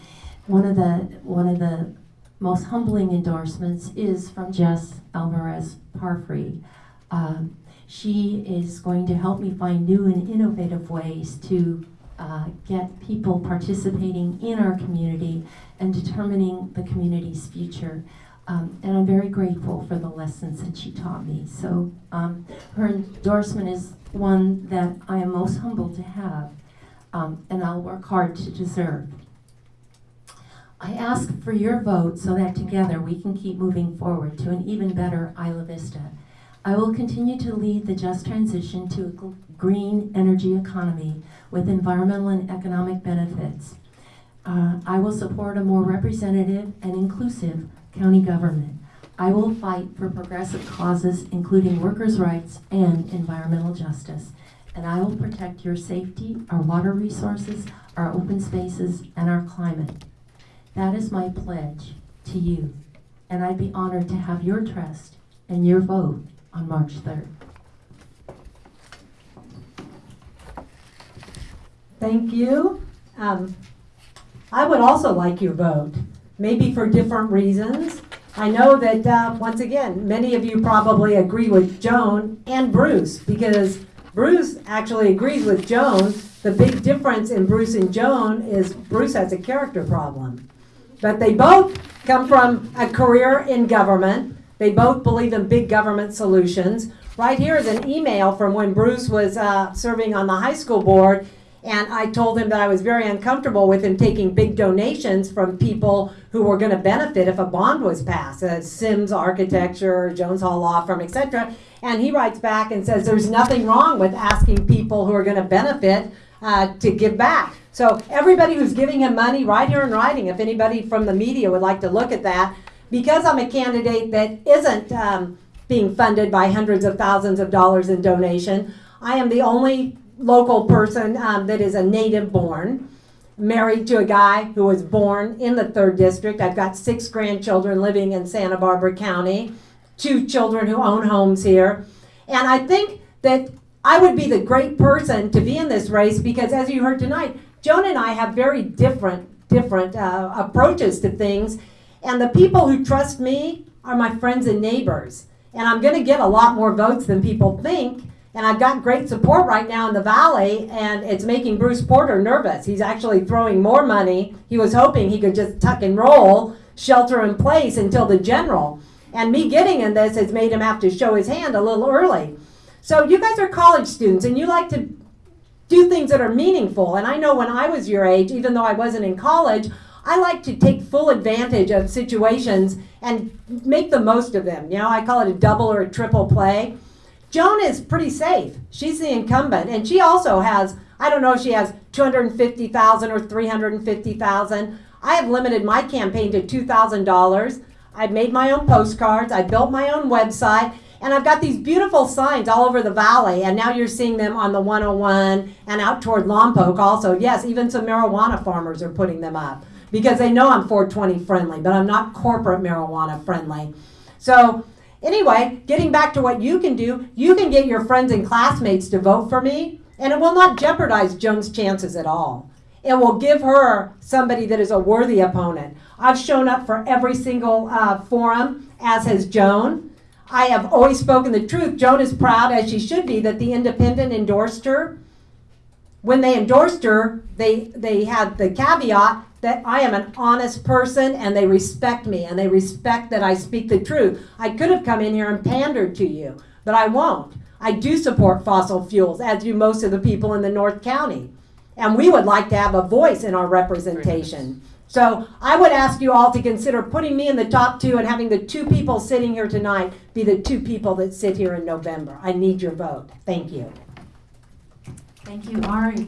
one of the one of the most humbling endorsements is from Jess Alvarez Parfrey. Um, she is going to help me find new and innovative ways to uh, get people participating in our community and determining the community's future. Um, and I'm very grateful for the lessons that she taught me. So um, her endorsement is one that I am most humbled to have, um, and I'll work hard to deserve. I ask for your vote so that together we can keep moving forward to an even better Isla Vista. I will continue to lead the just transition to a green energy economy with environmental and economic benefits. Uh, I will support a more representative and inclusive county government. I will fight for progressive causes, including workers' rights and environmental justice. And I will protect your safety, our water resources, our open spaces, and our climate. That is my pledge to you. And I'd be honored to have your trust and your vote on March 3rd. Thank you. Um, I would also like your vote, maybe for different reasons. I know that, uh, once again, many of you probably agree with Joan and Bruce because Bruce actually agrees with Joan. The big difference in Bruce and Joan is Bruce has a character problem. But they both come from a career in government. They both believe in big government solutions. Right here is an email from when Bruce was uh, serving on the high school board, and I told him that I was very uncomfortable with him taking big donations from people who were going to benefit if a bond was passed, uh, Sims Architecture, Jones Hall Law Firm, etc. And he writes back and says there's nothing wrong with asking people who are going to benefit uh, to give back. So everybody who's giving him money, right here in writing, if anybody from the media would like to look at that, because I'm a candidate that isn't um, being funded by hundreds of thousands of dollars in donation, I am the only local person um, that is a native born, married to a guy who was born in the third district. I've got six grandchildren living in Santa Barbara County, two children who own homes here. And I think that I would be the great person to be in this race because, as you heard tonight, Joan and I have very different different uh, approaches to things, and the people who trust me are my friends and neighbors. And I'm going to get a lot more votes than people think. And I've got great support right now in the valley, and it's making Bruce Porter nervous. He's actually throwing more money. He was hoping he could just tuck and roll, shelter in place until the general. And me getting in this has made him have to show his hand a little early. So you guys are college students, and you like to do things that are meaningful. And I know when I was your age, even though I wasn't in college, I like to take full advantage of situations and make the most of them. You know, I call it a double or a triple play. Joan is pretty safe. She's the incumbent, and she also has, I don't know if she has 250,000 or 350,000. I have limited my campaign to $2,000. I've made my own postcards, I built my own website, and I've got these beautiful signs all over the valley, and now you're seeing them on the 101 and out toward Lompoc also. Yes, even some marijuana farmers are putting them up because they know I'm 420 friendly, but I'm not corporate marijuana friendly. So, anyway, getting back to what you can do, you can get your friends and classmates to vote for me, and it will not jeopardize Joan's chances at all. It will give her somebody that is a worthy opponent. I've shown up for every single uh, forum, as has Joan. I have always spoken the truth. Joan is proud, as she should be, that the independent endorsed her. When they endorsed her, they, they had the caveat that I am an honest person and they respect me and they respect that I speak the truth. I could have come in here and pandered to you, but I won't. I do support fossil fuels, as do most of the people in the North County. And we would like to have a voice in our representation. So I would ask you all to consider putting me in the top two and having the two people sitting here tonight be the two people that sit here in November. I need your vote. Thank you. Thank you, Ari.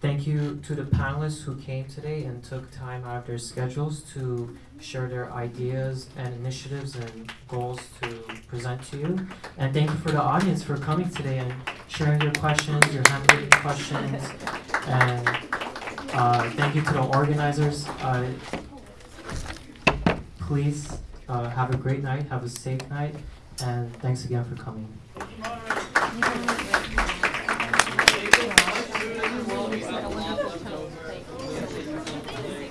Thank you to the panelists who came today and took time out of their schedules to share their ideas and initiatives and goals to present to you. And thank you for the audience for coming today and sharing your questions, your handwritten questions. And uh, thank you to the organizers. Uh, please uh, have a great night, have a safe night, and thanks again for coming.